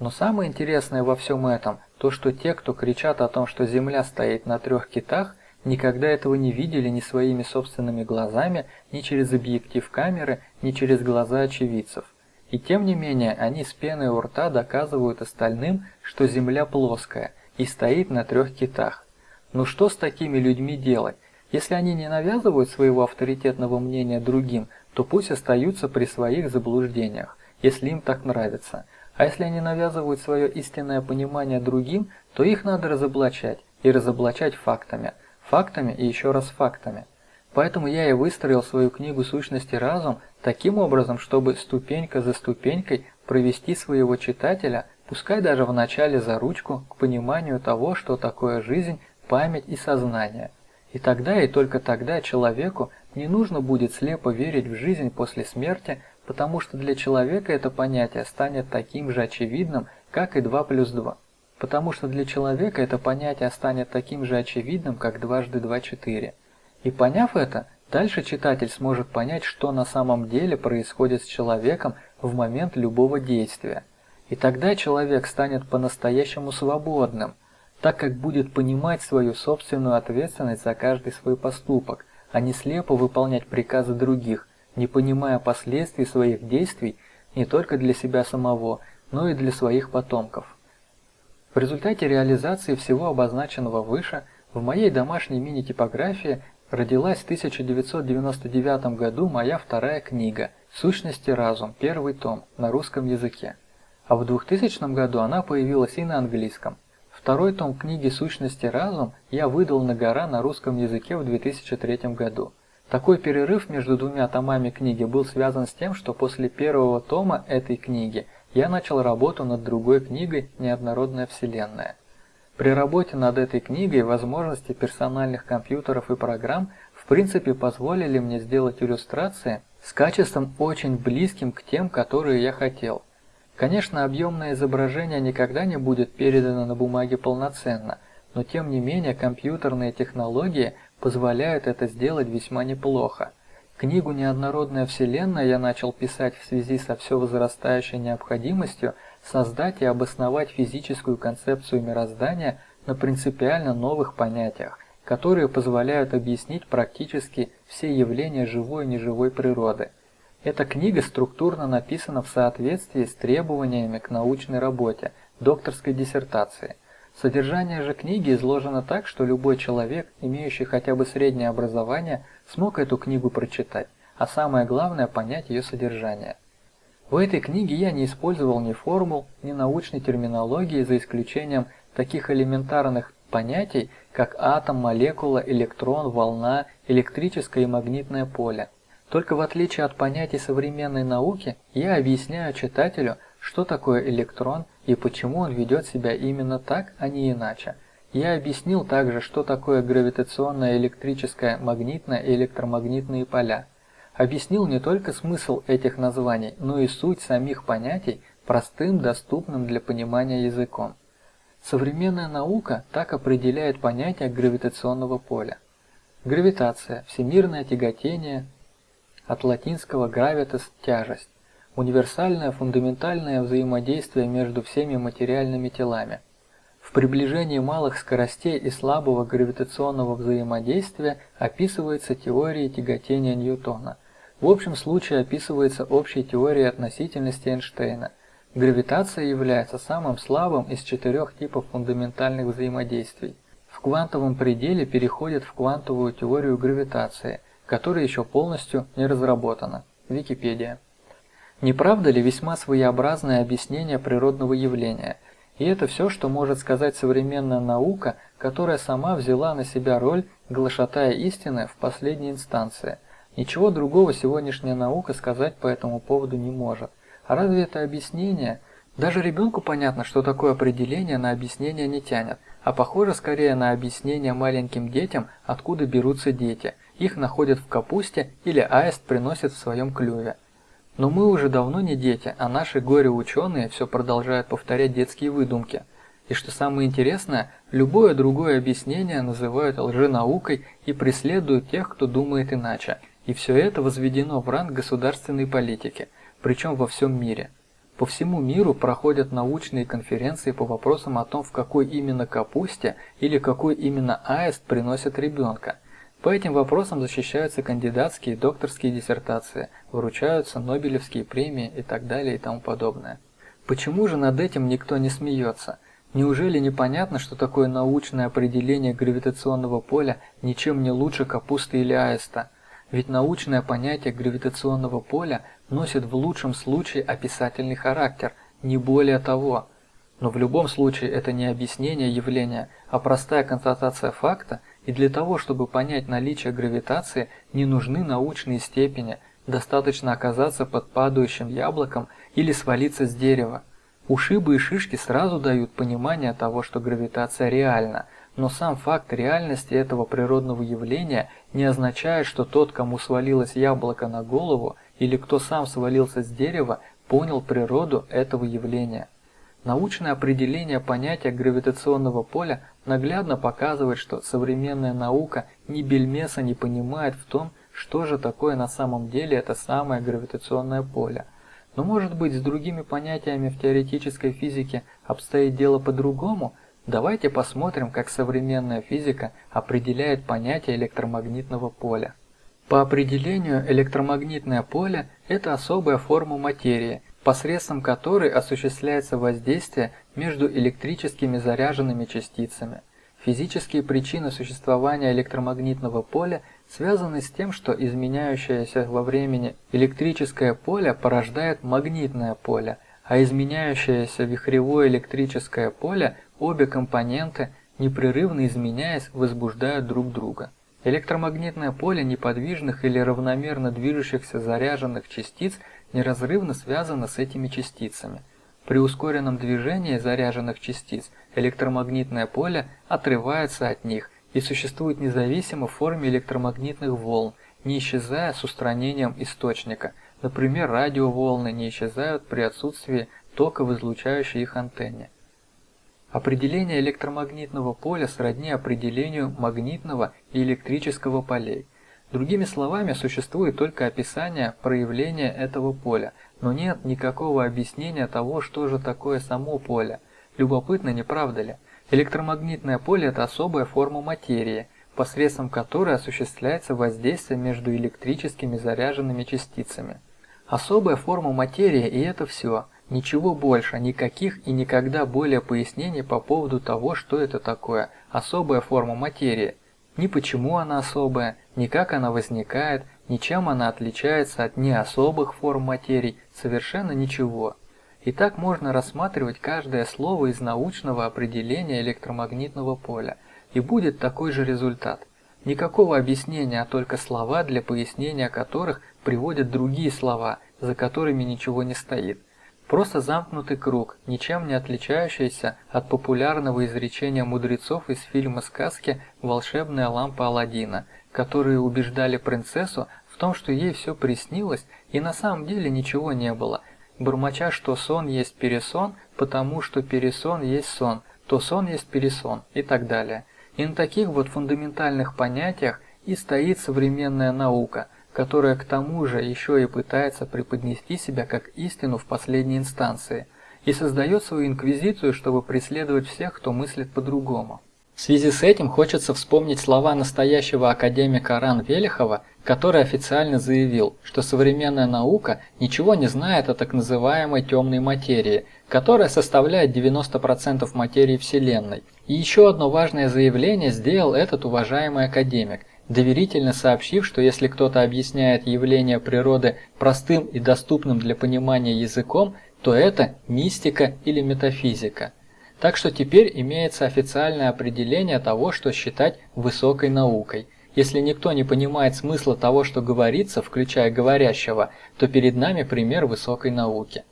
Но самое интересное во всем этом, то что те, кто кричат о том, что Земля стоит на трех китах, никогда этого не видели ни своими собственными глазами, ни через объектив камеры, ни через глаза очевидцев. И тем не менее, они с пеной у рта доказывают остальным, что Земля плоская и стоит на трех китах. Ну что с такими людьми делать? Если они не навязывают своего авторитетного мнения другим, то пусть остаются при своих заблуждениях, если им так нравится. А если они навязывают свое истинное понимание другим, то их надо разоблачать, и разоблачать фактами. Фактами и еще раз фактами. Поэтому я и выстроил свою книгу «Сущности разум» таким образом, чтобы ступенька за ступенькой провести своего читателя, пускай даже в начале за ручку, к пониманию того, что такое жизнь, память и сознание. И тогда и только тогда человеку не нужно будет слепо верить в жизнь после смерти, потому что для человека это понятие станет таким же очевидным, как и 2 плюс 2. Потому что для человека это понятие станет таким же очевидным, как дважды 2 – 4. И поняв это, дальше читатель сможет понять, что на самом деле происходит с человеком в момент любого действия. И тогда человек станет по-настоящему свободным, так как будет понимать свою собственную ответственность за каждый свой поступок, а не слепо выполнять приказы других, не понимая последствий своих действий не только для себя самого, но и для своих потомков. В результате реализации всего обозначенного выше, в моей домашней мини-типографии родилась в 1999 году моя вторая книга «Сущности разум», первый том, на русском языке. А в 2000 году она появилась и на английском. Второй том книги «Сущности разум» я выдал на гора на русском языке в 2003 году. Такой перерыв между двумя томами книги был связан с тем, что после первого тома этой книги я начал работу над другой книгой «Неоднородная вселенная». При работе над этой книгой возможности персональных компьютеров и программ в принципе позволили мне сделать иллюстрации с качеством очень близким к тем, которые я хотел. Конечно, объемное изображение никогда не будет передано на бумаге полноценно, но тем не менее компьютерные технологии позволяют это сделать весьма неплохо. Книгу «Неоднородная вселенная» я начал писать в связи со все возрастающей необходимостью создать и обосновать физическую концепцию мироздания на принципиально новых понятиях, которые позволяют объяснить практически все явления живой и неживой природы. Эта книга структурно написана в соответствии с требованиями к научной работе, докторской диссертации. Содержание же книги изложено так, что любой человек, имеющий хотя бы среднее образование, смог эту книгу прочитать, а самое главное понять ее содержание. В этой книге я не использовал ни формул, ни научной терминологии, за исключением таких элементарных понятий, как атом, молекула, электрон, волна, электрическое и магнитное поле. Только в отличие от понятий современной науки, я объясняю читателю, что такое электрон и почему он ведет себя именно так, а не иначе. Я объяснил также, что такое гравитационное, электрическое, магнитное и электромагнитные поля. Объяснил не только смысл этих названий, но и суть самих понятий простым, доступным для понимания языком. Современная наука так определяет понятие гравитационного поля. Гравитация – всемирное тяготение, от латинского gravitas – тяжесть универсальное фундаментальное взаимодействие между всеми материальными телами. В приближении малых скоростей и слабого гравитационного взаимодействия описывается теория тяготения Ньютона. В общем случае описывается общей теорией относительности Эйнштейна. Гравитация является самым слабым из четырех типов фундаментальных взаимодействий. В квантовом пределе переходит в квантовую теорию гравитации, которая еще полностью не разработана. Википедия. Не правда ли весьма своеобразное объяснение природного явления? И это все, что может сказать современная наука, которая сама взяла на себя роль глашатая истины в последней инстанции. Ничего другого сегодняшняя наука сказать по этому поводу не может. А разве это объяснение? Даже ребенку понятно, что такое определение на объяснение не тянет, а похоже скорее на объяснение маленьким детям, откуда берутся дети. Их находят в капусте или аист приносит в своем клюве. Но мы уже давно не дети, а наши горе-ученые все продолжают повторять детские выдумки. И что самое интересное, любое другое объяснение называют лженаукой и преследуют тех, кто думает иначе. И все это возведено в ранг государственной политики, причем во всем мире. По всему миру проходят научные конференции по вопросам о том, в какой именно капусте или какой именно аист приносят ребенка. По этим вопросам защищаются кандидатские и докторские диссертации, вручаются Нобелевские премии и так далее и тому подобное. Почему же над этим никто не смеется? Неужели непонятно, что такое научное определение гравитационного поля ничем не лучше капусты или аиста? Ведь научное понятие гравитационного поля носит в лучшем случае описательный характер, не более того. Но в любом случае это не объяснение явления, а простая констатация факта, и для того, чтобы понять наличие гравитации, не нужны научные степени, достаточно оказаться под падающим яблоком или свалиться с дерева. Ушибы и шишки сразу дают понимание того, что гравитация реальна, но сам факт реальности этого природного явления не означает, что тот, кому свалилось яблоко на голову, или кто сам свалился с дерева, понял природу этого явления. Научное определение понятия гравитационного поля наглядно показывает, что современная наука ни бельмеса не понимает в том, что же такое на самом деле это самое гравитационное поле. Но может быть с другими понятиями в теоретической физике обстоит дело по-другому? Давайте посмотрим, как современная физика определяет понятие электромагнитного поля. По определению электромагнитное поле – это особая форма материи, посредством которой осуществляется воздействие между электрическими заряженными частицами. Физические причины существования электромагнитного поля связаны с тем, что изменяющееся во времени электрическое поле порождает магнитное поле, а изменяющееся вихревое электрическое поле обе компоненты, непрерывно изменяясь, возбуждают друг друга. Электромагнитное поле неподвижных или равномерно движущихся заряженных частиц неразрывно связано с этими частицами. При ускоренном движении заряженных частиц электромагнитное поле отрывается от них и существует независимо в форме электромагнитных волн, не исчезая с устранением источника. Например, радиоволны не исчезают при отсутствии тока в излучающей их антенне. Определение электромагнитного поля сродни определению магнитного и электрического полей. Другими словами, существует только описание проявления этого поля, но нет никакого объяснения того, что же такое само поле. Любопытно, не правда ли? Электромагнитное поле – это особая форма материи, посредством которой осуществляется воздействие между электрическими заряженными частицами. Особая форма материи и это все. Ничего больше, никаких и никогда более пояснений по поводу того, что это такое особая форма материи. Ни почему она особая, ни как она возникает, ни чем она отличается от неособых форм материй, совершенно ничего. И так можно рассматривать каждое слово из научного определения электромагнитного поля, и будет такой же результат. Никакого объяснения, а только слова, для пояснения которых приводят другие слова, за которыми ничего не стоит. Просто замкнутый круг, ничем не отличающийся от популярного изречения мудрецов из фильма сказки «Волшебная лампа Аладдина», которые убеждали принцессу в том, что ей все приснилось и на самом деле ничего не было – бормоча, что сон есть пересон, потому что пересон есть сон, то сон есть пересон и так далее. И на таких вот фундаментальных понятиях и стоит современная наука, которая к тому же еще и пытается преподнести себя как истину в последней инстанции, и создает свою инквизицию, чтобы преследовать всех, кто мыслит по-другому. В связи с этим хочется вспомнить слова настоящего академика Ран Велихова, который официально заявил, что современная наука ничего не знает о так называемой темной материи, которая составляет 90% материи Вселенной. И еще одно важное заявление сделал этот уважаемый академик, доверительно сообщив, что если кто-то объясняет явление природы простым и доступным для понимания языком, то это мистика или метафизика. Так что теперь имеется официальное определение того, что считать высокой наукой. Если никто не понимает смысла того, что говорится, включая говорящего, то перед нами пример высокой науки.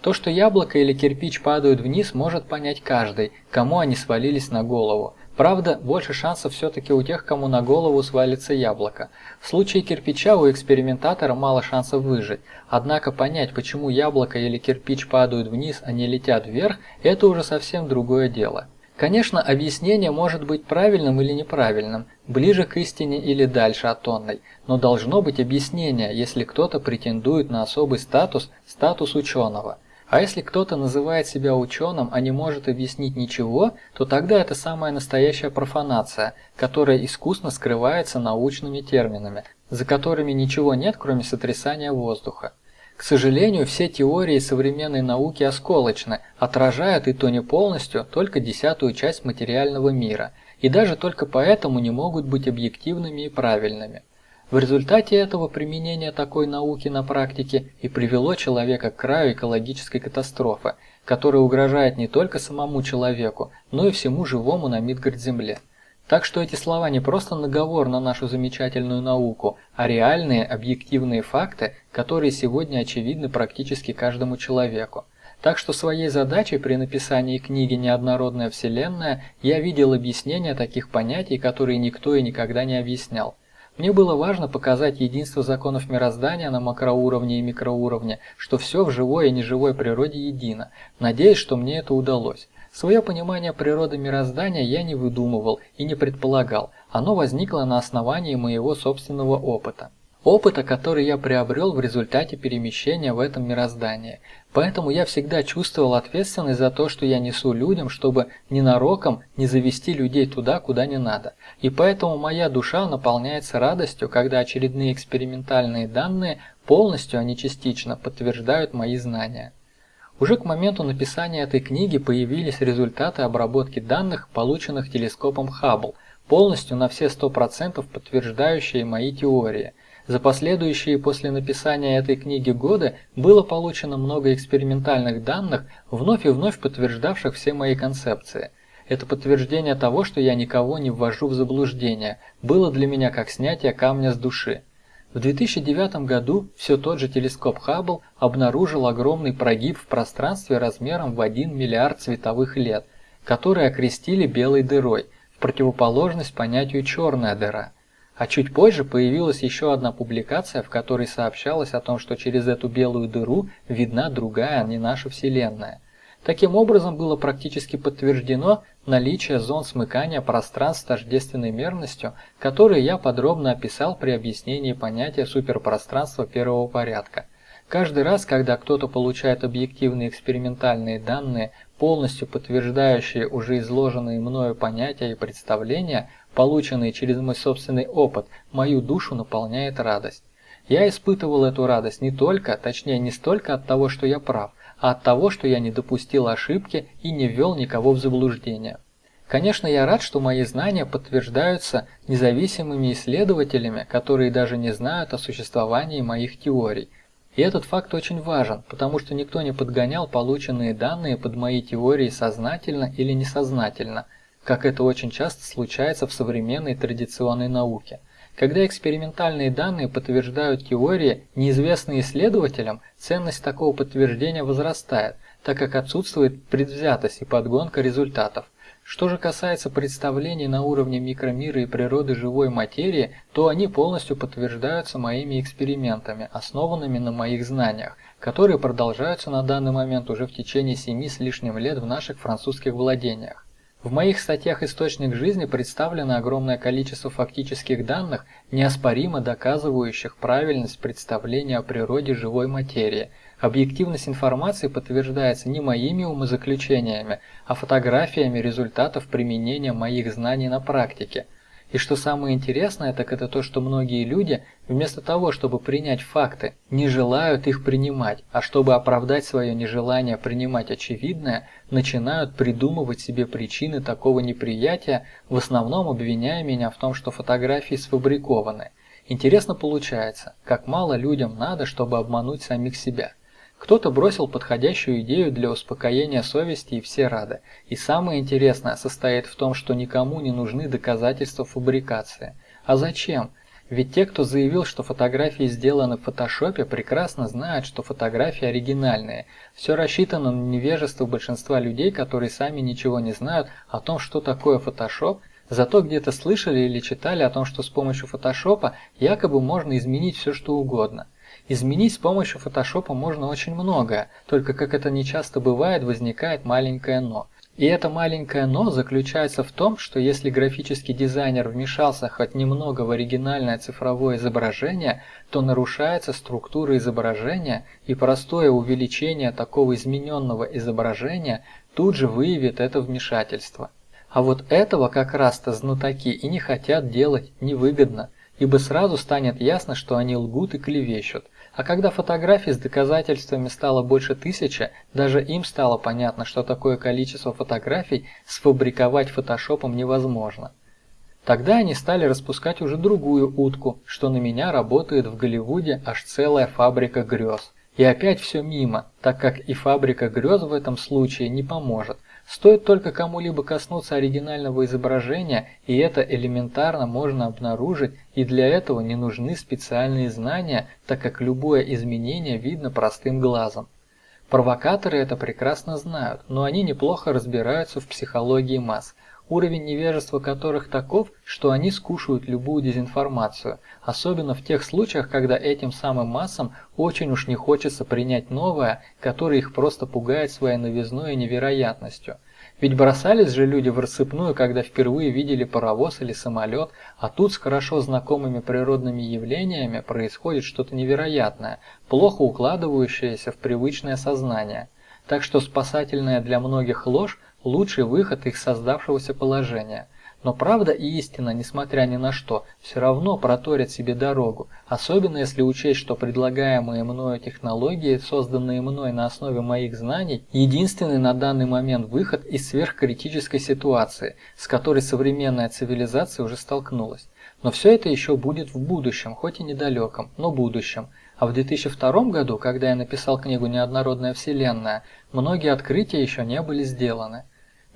То, что яблоко или кирпич падают вниз, может понять каждый, кому они свалились на голову. Правда, больше шансов все-таки у тех, кому на голову свалится яблоко. В случае кирпича у экспериментатора мало шансов выжить. Однако понять, почему яблоко или кирпич падают вниз, а не летят вверх, это уже совсем другое дело. Конечно, объяснение может быть правильным или неправильным, ближе к истине или дальше от онной, но должно быть объяснение, если кто-то претендует на особый статус, статус ученого. А если кто-то называет себя ученым, а не может объяснить ничего, то тогда это самая настоящая профанация, которая искусно скрывается научными терминами, за которыми ничего нет, кроме сотрясания воздуха. К сожалению, все теории современной науки осколочны, отражают и то не полностью, только десятую часть материального мира, и даже только поэтому не могут быть объективными и правильными. В результате этого применение такой науки на практике и привело человека к краю экологической катастрофы, которая угрожает не только самому человеку, но и всему живому на Мидгард-Земле. Так что эти слова не просто наговор на нашу замечательную науку, а реальные объективные факты, которые сегодня очевидны практически каждому человеку. Так что своей задачей при написании книги «Неоднородная Вселенная» я видел объяснение таких понятий, которые никто и никогда не объяснял. Мне было важно показать единство законов мироздания на макроуровне и микроуровне, что все в живой и неживой природе едино. Надеюсь, что мне это удалось. Свое понимание природы мироздания я не выдумывал и не предполагал, оно возникло на основании моего собственного опыта. Опыта, который я приобрел в результате перемещения в этом мироздании. Поэтому я всегда чувствовал ответственность за то, что я несу людям, чтобы ненароком не завести людей туда, куда не надо. И поэтому моя душа наполняется радостью, когда очередные экспериментальные данные полностью, а не частично, подтверждают мои знания. Уже к моменту написания этой книги появились результаты обработки данных, полученных телескопом Хаббл, полностью на все 100% подтверждающие мои теории – за последующие после написания этой книги годы было получено много экспериментальных данных, вновь и вновь подтверждавших все мои концепции. Это подтверждение того, что я никого не ввожу в заблуждение, было для меня как снятие камня с души. В 2009 году все тот же телескоп Хаббл обнаружил огромный прогиб в пространстве размером в 1 миллиард световых лет, который окрестили белой дырой, в противоположность понятию черная дыра – а чуть позже появилась еще одна публикация, в которой сообщалось о том, что через эту белую дыру видна другая, а не наша Вселенная. Таким образом было практически подтверждено наличие зон смыкания пространств с тождественной мерностью, которые я подробно описал при объяснении понятия суперпространства первого порядка. Каждый раз, когда кто-то получает объективные экспериментальные данные, полностью подтверждающие уже изложенные мною понятия и представления, полученные через мой собственный опыт, мою душу наполняет радость. Я испытывал эту радость не только, точнее не столько от того, что я прав, а от того, что я не допустил ошибки и не ввел никого в заблуждение. Конечно, я рад, что мои знания подтверждаются независимыми исследователями, которые даже не знают о существовании моих теорий. И этот факт очень важен, потому что никто не подгонял полученные данные под мои теории сознательно или несознательно – как это очень часто случается в современной традиционной науке. Когда экспериментальные данные подтверждают теории, неизвестные исследователям, ценность такого подтверждения возрастает, так как отсутствует предвзятость и подгонка результатов. Что же касается представлений на уровне микромира и природы живой материи, то они полностью подтверждаются моими экспериментами, основанными на моих знаниях, которые продолжаются на данный момент уже в течение семи с лишним лет в наших французских владениях. В моих статьях «Источник жизни» представлено огромное количество фактических данных, неоспоримо доказывающих правильность представления о природе живой материи. Объективность информации подтверждается не моими умозаключениями, а фотографиями результатов применения моих знаний на практике – и что самое интересное, так это то, что многие люди, вместо того, чтобы принять факты, не желают их принимать, а чтобы оправдать свое нежелание принимать очевидное, начинают придумывать себе причины такого неприятия, в основном обвиняя меня в том, что фотографии сфабрикованы. Интересно получается, как мало людям надо, чтобы обмануть самих себя. Кто-то бросил подходящую идею для успокоения совести и все рады. И самое интересное состоит в том, что никому не нужны доказательства фабрикации. А зачем? Ведь те, кто заявил, что фотографии сделаны в фотошопе, прекрасно знают, что фотографии оригинальные. Все рассчитано на невежество большинства людей, которые сами ничего не знают о том, что такое фотошоп, зато где-то слышали или читали о том, что с помощью фотошопа якобы можно изменить все что угодно. Изменить с помощью фотошопа можно очень многое, только как это нечасто бывает, возникает маленькое «но». И это маленькое «но» заключается в том, что если графический дизайнер вмешался хоть немного в оригинальное цифровое изображение, то нарушается структура изображения, и простое увеличение такого измененного изображения тут же выявит это вмешательство. А вот этого как раз-то знатоки и не хотят делать невыгодно – ибо сразу станет ясно, что они лгут и клевещут. А когда фотографий с доказательствами стало больше тысячи, даже им стало понятно, что такое количество фотографий сфабриковать фотошопом невозможно. Тогда они стали распускать уже другую утку, что на меня работает в Голливуде аж целая фабрика грез. И опять все мимо, так как и фабрика грез в этом случае не поможет. Стоит только кому-либо коснуться оригинального изображения, и это элементарно можно обнаружить, и для этого не нужны специальные знания, так как любое изменение видно простым глазом. Провокаторы это прекрасно знают, но они неплохо разбираются в психологии масс – уровень невежества которых таков, что они скушают любую дезинформацию, особенно в тех случаях, когда этим самым массам очень уж не хочется принять новое, которое их просто пугает своей новизной и невероятностью. Ведь бросались же люди в рассыпную, когда впервые видели паровоз или самолет, а тут с хорошо знакомыми природными явлениями происходит что-то невероятное, плохо укладывающееся в привычное сознание. Так что спасательная для многих ложь лучший выход их создавшегося положения. Но правда и истина, несмотря ни на что, все равно проторят себе дорогу, особенно если учесть, что предлагаемые мною технологии, созданные мной на основе моих знаний, единственный на данный момент выход из сверхкритической ситуации, с которой современная цивилизация уже столкнулась. Но все это еще будет в будущем, хоть и недалеком, но будущем. А в 2002 году, когда я написал книгу «Неоднородная вселенная», многие открытия еще не были сделаны.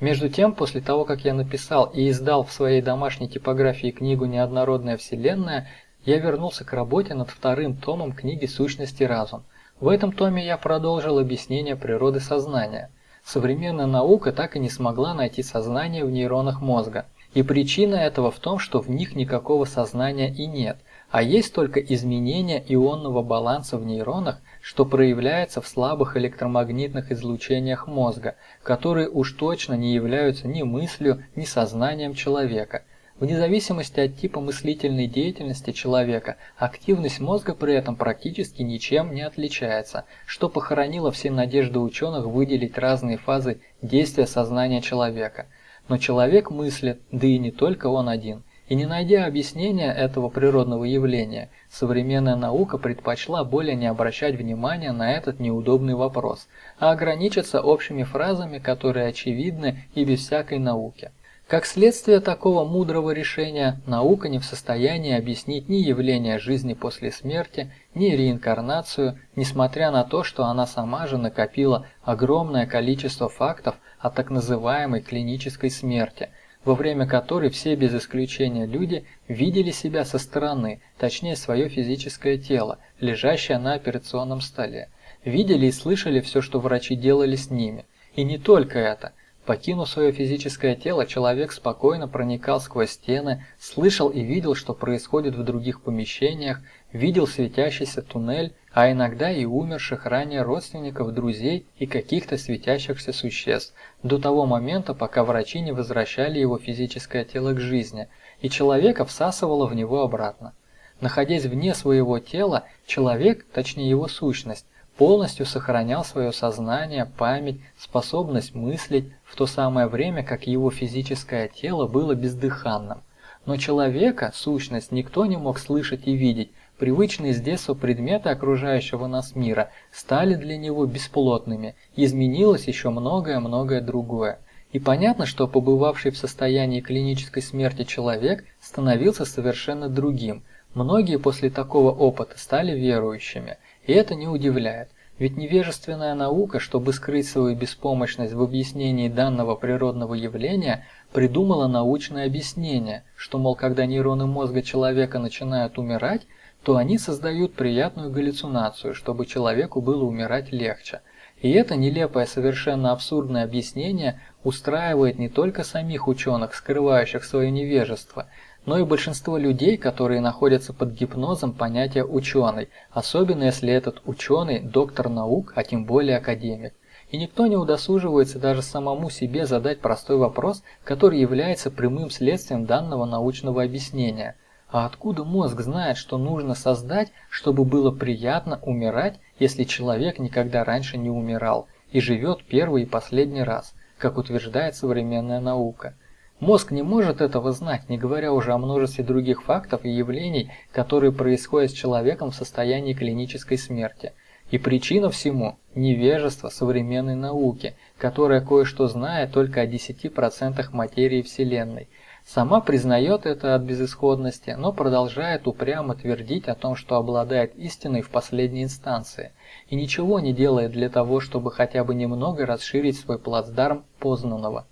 Между тем, после того, как я написал и издал в своей домашней типографии книгу «Неоднородная вселенная», я вернулся к работе над вторым томом книги «Сущности разум». В этом томе я продолжил объяснение природы сознания. Современная наука так и не смогла найти сознание в нейронах мозга. И причина этого в том, что в них никакого сознания и нет, а есть только изменение ионного баланса в нейронах, что проявляется в слабых электромагнитных излучениях мозга, которые уж точно не являются ни мыслью, ни сознанием человека. Вне зависимости от типа мыслительной деятельности человека, активность мозга при этом практически ничем не отличается, что похоронило все надежды ученых выделить разные фазы действия сознания человека. Но человек мыслит, да и не только он один. И не найдя объяснения этого природного явления, современная наука предпочла более не обращать внимания на этот неудобный вопрос, а ограничиться общими фразами, которые очевидны и без всякой науки. Как следствие такого мудрого решения, наука не в состоянии объяснить ни явление жизни после смерти, ни реинкарнацию, несмотря на то, что она сама же накопила огромное количество фактов о так называемой клинической смерти – во время которой все без исключения люди видели себя со стороны, точнее свое физическое тело, лежащее на операционном столе. Видели и слышали все, что врачи делали с ними. И не только это. Покинув свое физическое тело, человек спокойно проникал сквозь стены, слышал и видел, что происходит в других помещениях, видел светящийся туннель, а иногда и умерших ранее родственников, друзей и каких-то светящихся существ, до того момента, пока врачи не возвращали его физическое тело к жизни, и человека всасывало в него обратно. Находясь вне своего тела, человек, точнее его сущность, полностью сохранял свое сознание, память, способность мыслить, в то самое время, как его физическое тело было бездыханным. Но человека, сущность, никто не мог слышать и видеть, привычные с детства предметы окружающего нас мира стали для него бесплотными, изменилось еще многое-многое другое. И понятно, что побывавший в состоянии клинической смерти человек становился совершенно другим. Многие после такого опыта стали верующими – и это не удивляет, ведь невежественная наука, чтобы скрыть свою беспомощность в объяснении данного природного явления, придумала научное объяснение, что, мол, когда нейроны мозга человека начинают умирать, то они создают приятную галлюцинацию, чтобы человеку было умирать легче. И это нелепое, совершенно абсурдное объяснение устраивает не только самих ученых, скрывающих свое невежество, но и большинство людей, которые находятся под гипнозом понятия «ученый», особенно если этот ученый – доктор наук, а тем более академик. И никто не удосуживается даже самому себе задать простой вопрос, который является прямым следствием данного научного объяснения. А откуда мозг знает, что нужно создать, чтобы было приятно умирать, если человек никогда раньше не умирал и живет первый и последний раз, как утверждает современная наука? Мозг не может этого знать, не говоря уже о множестве других фактов и явлений, которые происходят с человеком в состоянии клинической смерти. И причина всему – невежество современной науки, которая кое-что знает только о 10% материи Вселенной. Сама признает это от безысходности, но продолжает упрямо твердить о том, что обладает истиной в последней инстанции, и ничего не делает для того, чтобы хотя бы немного расширить свой плацдарм познанного.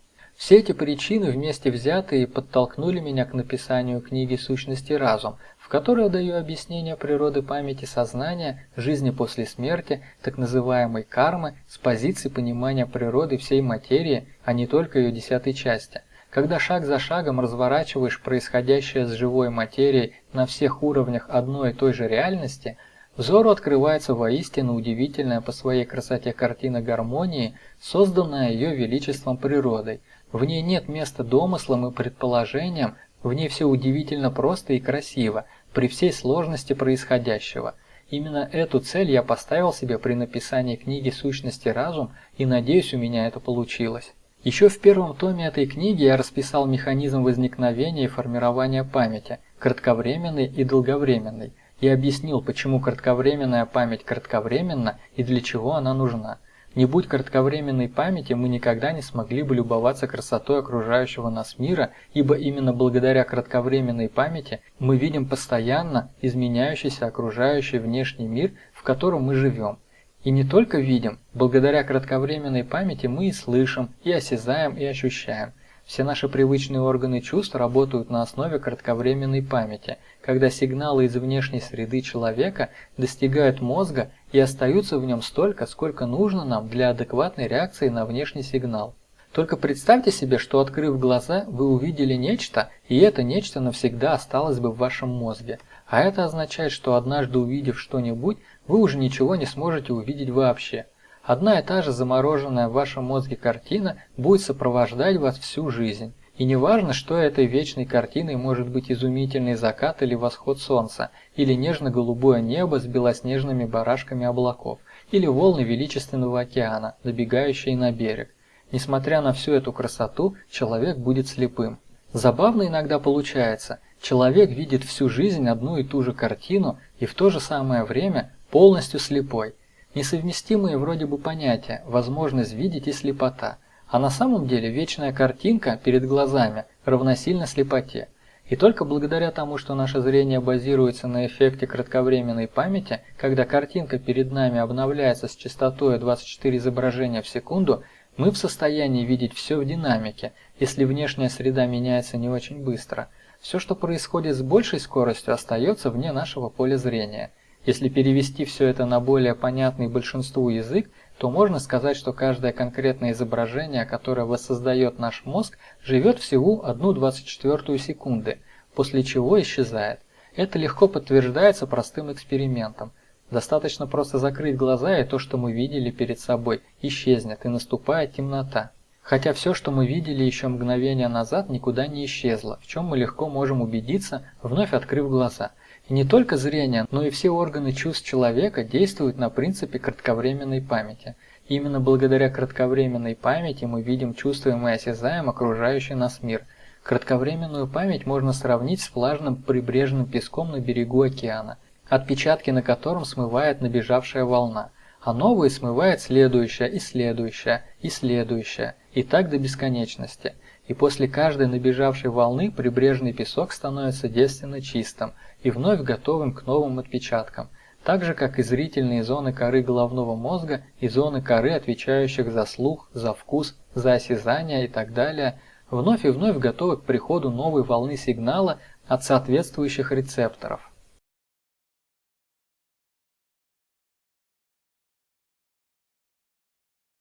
Все эти причины вместе взятые подтолкнули меня к написанию книги «Сущности разум», в которой я даю объяснение природы памяти сознания, жизни после смерти, так называемой кармы, с позиции понимания природы всей материи, а не только ее десятой части. Когда шаг за шагом разворачиваешь происходящее с живой материей на всех уровнях одной и той же реальности, взору открывается воистину удивительная по своей красоте картина гармонии, созданная ее величеством природой – в ней нет места домыслам и предположениям, в ней все удивительно просто и красиво, при всей сложности происходящего. Именно эту цель я поставил себе при написании книги «Сущности разум» и надеюсь, у меня это получилось. Еще в первом томе этой книги я расписал механизм возникновения и формирования памяти, кратковременной и долговременной, и объяснил, почему кратковременная память кратковременна и для чего она нужна. Не будь кратковременной памяти, мы никогда не смогли бы любоваться красотой окружающего нас мира, ибо именно благодаря кратковременной памяти мы видим постоянно изменяющийся окружающий внешний мир, в котором мы живем. И не только видим, благодаря кратковременной памяти мы и слышим, и осязаем, и ощущаем – все наши привычные органы чувств работают на основе кратковременной памяти, когда сигналы из внешней среды человека достигают мозга и остаются в нем столько, сколько нужно нам для адекватной реакции на внешний сигнал. Только представьте себе, что открыв глаза, вы увидели нечто, и это нечто навсегда осталось бы в вашем мозге. А это означает, что однажды увидев что-нибудь, вы уже ничего не сможете увидеть вообще. Одна и та же замороженная в вашем мозге картина будет сопровождать вас всю жизнь. И не важно, что этой вечной картиной может быть изумительный закат или восход солнца, или нежно-голубое небо с белоснежными барашками облаков, или волны величественного океана, добегающие на берег. Несмотря на всю эту красоту, человек будет слепым. Забавно иногда получается, человек видит всю жизнь одну и ту же картину и в то же самое время полностью слепой – Несовместимые вроде бы понятия, возможность видеть и слепота, а на самом деле вечная картинка перед глазами равносильно слепоте. И только благодаря тому, что наше зрение базируется на эффекте кратковременной памяти, когда картинка перед нами обновляется с частотой 24 изображения в секунду, мы в состоянии видеть все в динамике, если внешняя среда меняется не очень быстро. Все, что происходит с большей скоростью, остается вне нашего поля зрения – если перевести все это на более понятный большинству язык, то можно сказать, что каждое конкретное изображение, которое воссоздает наш мозг, живет всего 1,24 секунды, после чего исчезает. Это легко подтверждается простым экспериментом. Достаточно просто закрыть глаза, и то, что мы видели перед собой, исчезнет, и наступает темнота. Хотя все, что мы видели еще мгновение назад, никуда не исчезло, в чем мы легко можем убедиться, вновь открыв глаза – и не только зрение, но и все органы чувств человека действуют на принципе кратковременной памяти. Именно благодаря кратковременной памяти мы видим, чувствуем и осязаем окружающий нас мир. Кратковременную память можно сравнить с влажным прибрежным песком на берегу океана, отпечатки на котором смывает набежавшая волна, а новые смывает следующая и следующая и следующая, и так до бесконечности. И после каждой набежавшей волны прибрежный песок становится девственно чистым, и вновь готовым к новым отпечаткам, так же как и зрительные зоны коры головного мозга и зоны коры, отвечающих за слух, за вкус, за осязание и так далее, вновь и вновь готовы к приходу новой волны сигнала от соответствующих рецепторов.